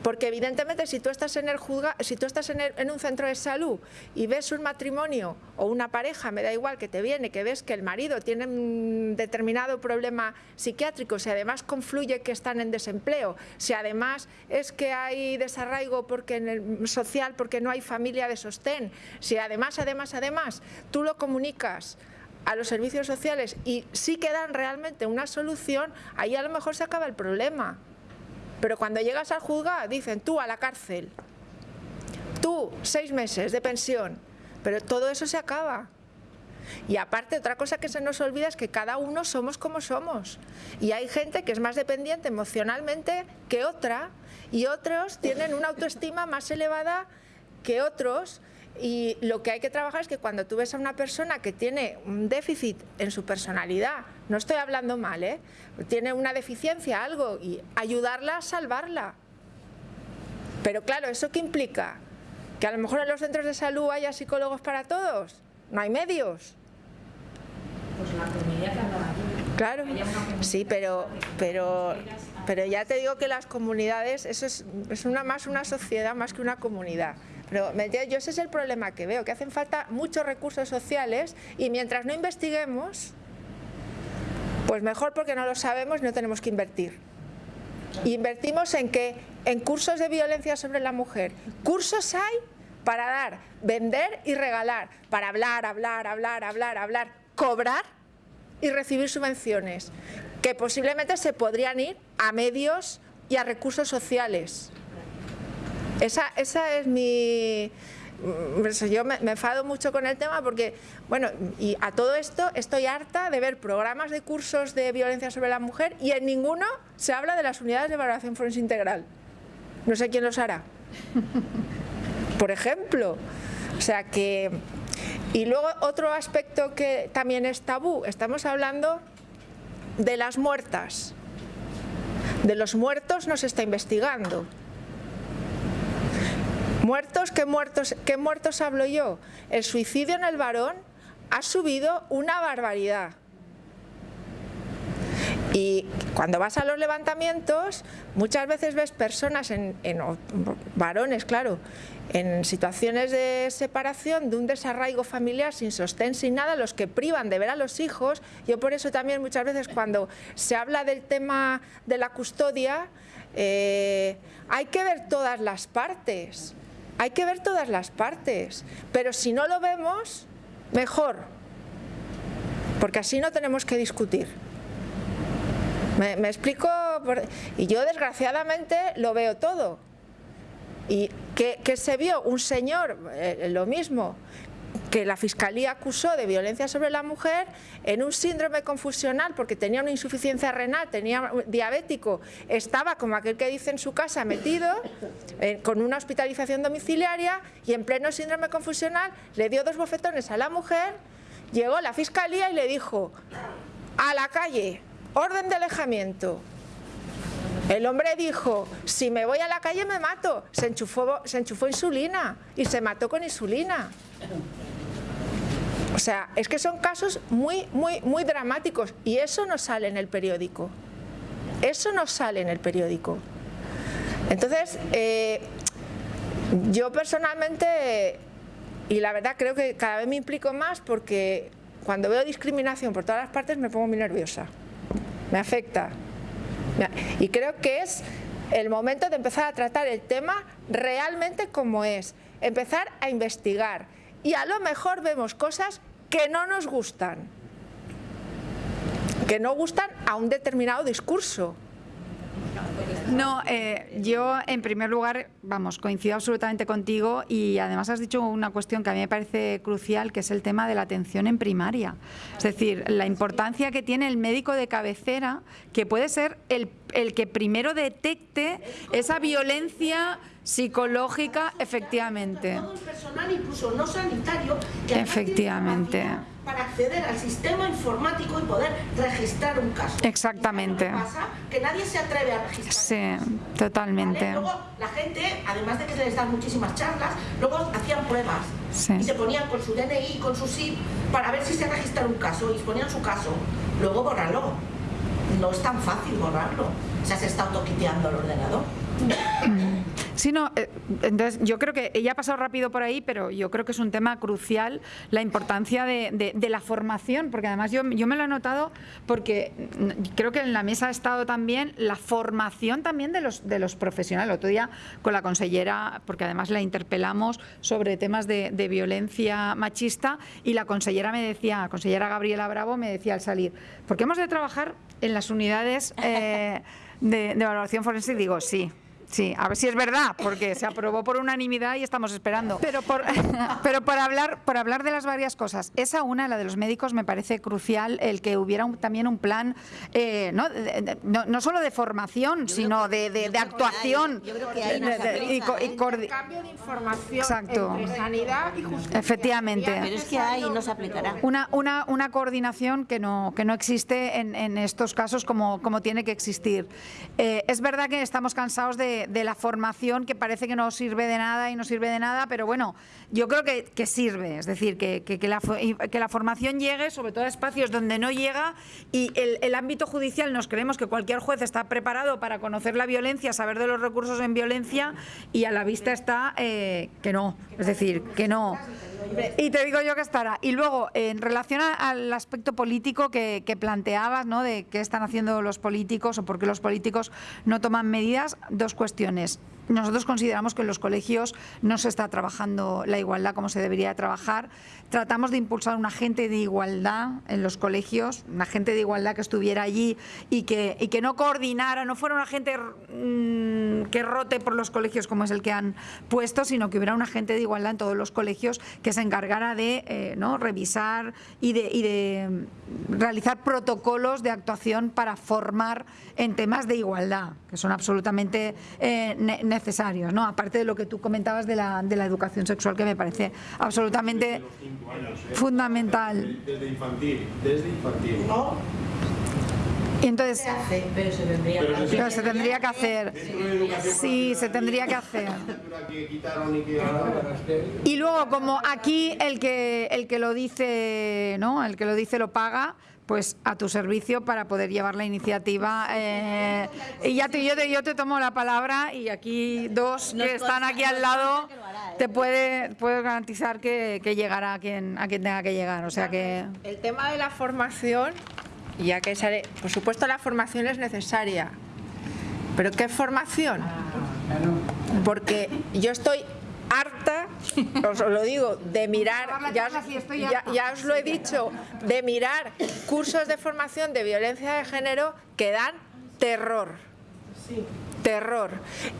Porque evidentemente si tú estás en el si estás en, un centro de salud y ves un matrimonio o una pareja, me da igual que te viene, que ves que el marido tiene un determinado problema psiquiátrico, si además confluye que están en desempleo, si además es que hay desarraigo porque en el social porque no hay familia de sostén, si además, además, además, tú lo comunicas a los servicios sociales y sí que dan realmente una solución, ahí a lo mejor se acaba el problema. Pero cuando llegas al juzgado dicen tú a la cárcel, tú seis meses de pensión, pero todo eso se acaba. Y aparte otra cosa que se nos olvida es que cada uno somos como somos. Y hay gente que es más dependiente emocionalmente que otra y otros tienen una autoestima más elevada que otros. Y lo que hay que trabajar es que cuando tú ves a una persona que tiene un déficit en su personalidad, no estoy hablando mal, ¿eh? tiene una deficiencia, algo, y ayudarla a salvarla. Pero claro, ¿eso qué implica? Que a lo mejor en los centros de salud haya psicólogos para todos. No hay medios.
Pues la comunidad que.
Claro, sí, pero, pero, pero ya te digo que las comunidades, eso es, es una, más una sociedad más que una comunidad. Pero yo ese es el problema que veo, que hacen falta muchos recursos sociales y mientras no investiguemos, pues mejor porque no lo sabemos no tenemos que invertir. Invertimos en que en cursos de violencia sobre la mujer. Cursos hay para dar, vender y regalar, para hablar, hablar, hablar, hablar, hablar, cobrar y recibir subvenciones, que posiblemente se podrían ir a medios y a recursos sociales. Esa, esa es mi... mm, eso, Yo me, me enfado mucho con el tema porque, bueno, y a todo esto estoy harta de ver programas de cursos de violencia sobre la mujer y en ninguno se habla de las unidades de valoración forense integral. No sé quién los hará. Por ejemplo. O sea que... Y luego otro aspecto que también es tabú, estamos hablando de las muertas. De los muertos no se está investigando. Muertos, ¿qué muertos, qué muertos hablo yo? El suicidio en el varón ha subido una barbaridad. Y cuando vas a los levantamientos, muchas veces ves personas, en, varones, claro, en situaciones de separación, de un desarraigo familiar sin sostén, sin nada, los que privan de ver a los hijos. Yo por eso también muchas veces cuando se habla del tema de la custodia, eh, hay que ver todas las partes. Hay que ver todas las partes. Pero si no lo vemos, mejor. Porque así no tenemos que discutir. ¿Me, explico? Y yo desgraciadamente lo veo todo. Y que, que se vio un señor, eh, lo mismo, que la Fiscalía acusó de violencia sobre la mujer en un síndrome confusional porque tenía una insuficiencia renal, tenía diabético, estaba como aquel que dice en su casa metido eh, con una hospitalización domiciliaria y en pleno síndrome confusional le dio dos bofetones a la mujer, llegó la Fiscalía y le dijo a la calle, orden de alejamiento. El hombre dijo, si me voy a la calle me mato. Se enchufó, se insulina y se mató con insulina. O sea, es que son casos muy, muy, muy dramáticos y eso no sale en el periódico. Eso no sale en el periódico. Entonces, eh, yo personalmente, y la verdad creo que cada vez me implico más porque cuando veo discriminación por todas las partes me pongo muy nerviosa. Me afecta. Y creo que es el momento de empezar a tratar el tema realmente como es. Empezar a investigar. Y a lo mejor vemos cosas que no nos gustan. Que no gustan a un determinado discurso.
No, eh, yo en primer lugar, vamos, coincido absolutamente contigo y además has dicho una cuestión que a mí me parece crucial, que es el tema de la atención en primaria. Es decir, la importancia que tiene el médico de cabecera, que puede ser el, el que primero detecte esa violencia psicológica, efectivamente.
Todo el personal, incluso no sanitario, que además
Efectivamente.
para acceder al sistema informático y poder registrar un caso.
Exactamente.
Que nadie se atreve a registrar.
Sí,
¿vale?
totalmente.
Luego la gente, además de que se les dan muchísimas charlas, luego hacían pruebas
Sí.
y se ponían con su DNI, con su SIP, para ver si se registra un caso y ponían su caso. Luego borrarlo. No es tan fácil borrarlo. O sea, se está autoquiteando el ordenador.
Sí, no, eh, entonces yo creo que ella ha pasado rápido por ahí, pero yo creo que es un tema crucial la importancia de, la formación, porque además yo, me lo he notado porque creo que en la mesa ha estado también la formación también de los, de los profesionales. El otro día con la consellera, porque además la interpelamos sobre temas de, violencia machista y la consellera me decía, la consellera Gabriela Bravo me decía al salir, porque hemos de trabajar en las unidades eh, de, de valoración forense y digo, sí. Sí, a ver si es verdad, porque se aprobó por unanimidad y estamos esperando. Pero por, pero por hablar, por hablar de las varias cosas, esa una, la de los médicos, me parece crucial el que hubiera un- también un plan, eh, ¿no? De- de- no, no solo de formación, sino de, de-
yo
de
creo que
actuación.
hay, yo creo que hay,
De- de-
no se
y co- y
¿eh?
Cambio de información
Exacto.
entre sanidad y justicia.
Efectivamente.
Pero es que hay y no se aplicará.
Una, una, una coordinación que no, que no existe en, en estos casos como, como tiene que existir. Eh, es verdad que estamos cansados de, de, la formación que parece que no sirve de nada y no sirve de nada, pero bueno, yo creo que, que sirve, es decir, que, que, la, que la formación llegue sobre todo a espacios donde no llega y el, el ámbito judicial nos creemos que cualquier juez está preparado para conocer la violencia, saber de los recursos en violencia y a la vista está eh, que no, es decir, que no. Y te digo yo que estará. Y luego, en relación al aspecto político que, que planteabas, ¿no? de qué están haciendo los políticos o por qué los políticos no toman medidas, dos cuestiones cuestiones. Nosotros consideramos que en los colegios no se está trabajando la igualdad como se debería trabajar. Tratamos de impulsar un agente de igualdad en los colegios, un agente de igualdad que estuviera allí y que, no coordinara, no fuera un agente mmm, que rote por los colegios como es el que han puesto, sino que hubiera un agente de igualdad en todos los colegios que se encargara de eh, revisar y de, y de realizar protocolos de actuación para formar en temas de igualdad, que son absolutamente eh, necesarios, ¿no? aparte de lo que tú comentabas de la, de la educación sexual, que me parece absolutamente
años, ¿eh?
fundamental.
Desde infantil, desde infantil.
¿No?
Y entonces,
Se hace.
Pero se tendría
Pero
que
se-
hacer.
pero se tendría que hacer.
Dentro de educación
Sí, se tendría que hacer.
Y
luego, como aquí el que el que lo dice, ¿no? El que lo dice lo paga, pues a tu servicio para poder llevar la iniciativa. eh, y ya te, yo, te, yo te tomo la palabra y aquí dos que están aquí al lado
¿eh?
te puede, puedo garantizar que, que llegará a quien, a quien tenga que llegar. O sea que...
El tema de la formación, ya que sale, por supuesto la formación es necesaria, pero ¿qué formación? Porque yo estoy harta, os lo digo, de mirar, ya, os- ya- ya os lo he dicho, de mirar cursos de formación de violencia de género que dan terror. Terror.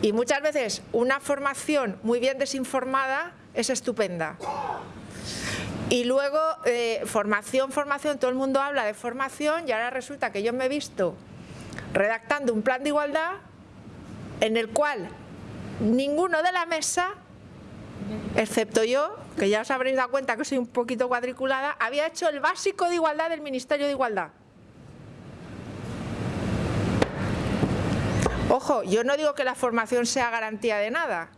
Y muchas veces una formación muy bien desinformada es estupenda. Y luego, eh, formación, formación, todo el mundo habla de formación y ahora resulta que yo me he visto redactando un plan de igualdad en el cual ninguno de la mesa, excepto yo, que ya os habréis dado cuenta que soy un poquito cuadriculada, había hecho el básico de igualdad del Ministerio de Igualdad. Ojo, yo no digo que la formación sea garantía de nada,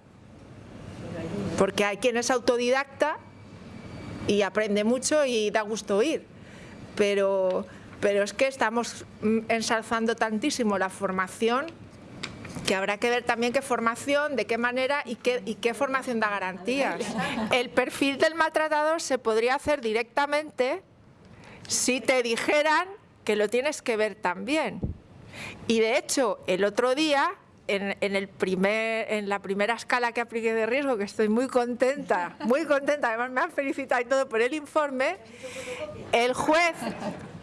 porque hay quien es autodidacta y aprende mucho y da gusto oír. Pero, pero es que estamos ensalzando tantísimo la formación que habrá que ver también qué formación, de qué manera y qué, y qué formación da garantías. El perfil del maltratador se podría hacer directamente si te dijeran que lo tienes que ver también. Y de hecho, el otro día, en, en el primer, en la primera escala que apliqué de riesgo, que estoy muy contenta, muy contenta, además me han felicitado y todo por el informe, el juez,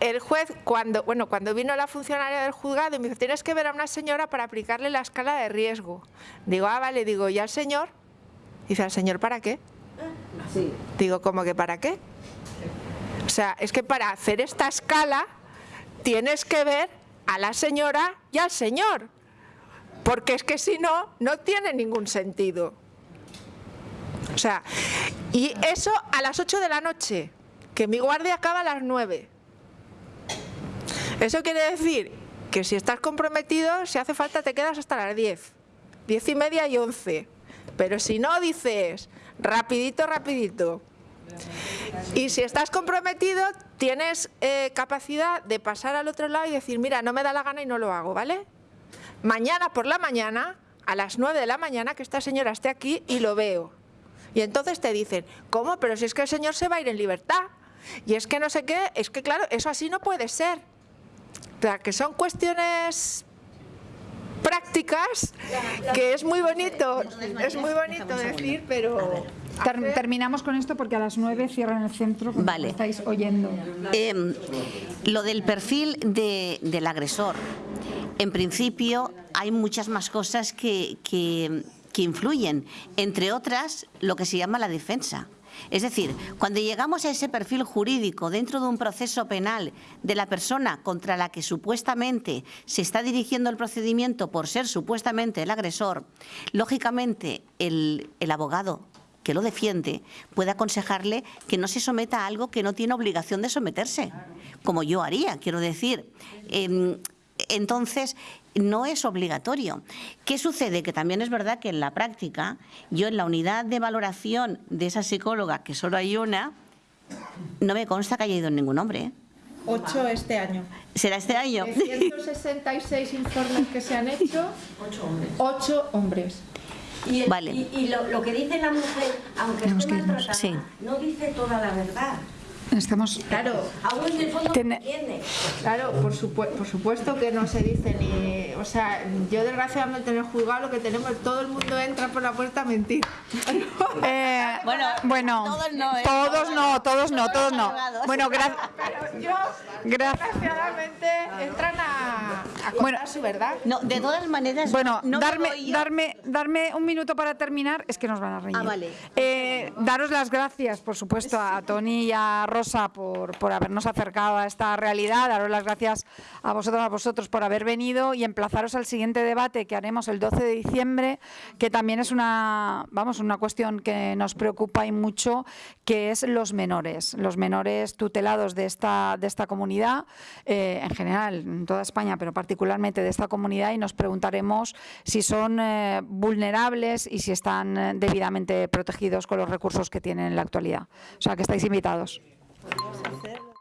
el juez cuando, bueno, cuando vino la funcionaria del juzgado y me dijo, tienes que ver a una señora para aplicarle la escala de riesgo. Digo, ah, vale, digo, ¿y al señor? Dice, ¿al señor para qué? Digo, ¿cómo que para qué? O sea, es que para hacer esta escala tienes que ver a la señora y al señor. Porque es que si no, no tiene ningún sentido. O sea, y eso a las 8 de la noche, que mi guardia acaba a las 9. Eso quiere decir que si estás comprometido, si hace falta te quedas hasta las 10, 10 y media y 11. Pero si no, dices rapidito, rapidito. Y si estás comprometido, tienes eh, capacidad de pasar al otro lado y decir, mira, no me da la gana y no lo hago, ¿vale? Mañana por la mañana, a las 9 de la mañana, que esta señora esté aquí y lo veo. Y entonces te dicen, ¿cómo? Pero si es que el señor se va a ir en libertad. Y es que no sé qué, es que claro, eso así no puede ser. O sea, que son cuestiones prácticas que es muy bonito, es muy bonito decir, pero...
Ter- terminamos con esto porque a las 9 cierran el centro, como
Vale.
estáis oyendo.
Eh, lo del perfil de- del agresor. En principio hay muchas más cosas que, que- que influyen, entre otras lo que se llama la defensa. Es decir, cuando llegamos a ese perfil jurídico dentro de un proceso penal de la persona contra la que supuestamente se está dirigiendo el procedimiento por ser supuestamente el agresor, lógicamente el, el abogado que lo defiende puede aconsejarle que no se someta a algo que no tiene obligación de someterse, como yo haría, quiero decir. em, entonces no es obligatorio. ¿Qué sucede? Que también es verdad que en la práctica, yo en la unidad de valoración de esa psicóloga, que solo hay una, no me consta que haya ido ningún hombre. ¿eh?
Ocho este año.
¿Será este año?
De 166 informes que se han hecho,
Ocho hombres.
ocho hombres.
Y, el-
Vale.
y, y lo, lo que dice la mujer, aunque
Tenemos
esté maltratada,
Sí.
no dice toda la verdad.
Estamos...
Claro,
Aún en el fondo
Tiene-
entiende.
claro, por, supue- por supuesto que no se dice ni... O sea, yo desgraciadamente en el juzgado lo que tenemos, todo el mundo entra por la puerta a mentir.
Eh,
Bueno,
bueno,
todos no, ¿eh?
todos no, todos no, todos no. Bueno, gracias.
Desgraciadamente, entran a, a contar
Bueno,
su verdad.
No, de todas maneras,
Bueno,
no me
darme, darme, darme un minuto para terminar, es que nos van a reñir.
Ah, vale.
Eh, daros las gracias, por supuesto, a Tony y a Rosa por, por habernos acercado a esta realidad, daros las gracias a vosotros, a vosotros por haber venido y emplazaros al siguiente debate que haremos el 12 de diciembre, que también es una, vamos, una cuestión que nos preocupa y mucho, que es los menores, los menores tutelados de esta, de esta comunidad, eh, en general, en toda España, pero particularmente de esta comunidad, y nos preguntaremos si son eh, vulnerables y si están eh, debidamente protegidos con los recursos que tienen en la actualidad. O sea, que estáis invitados.
Podemos hacerlo.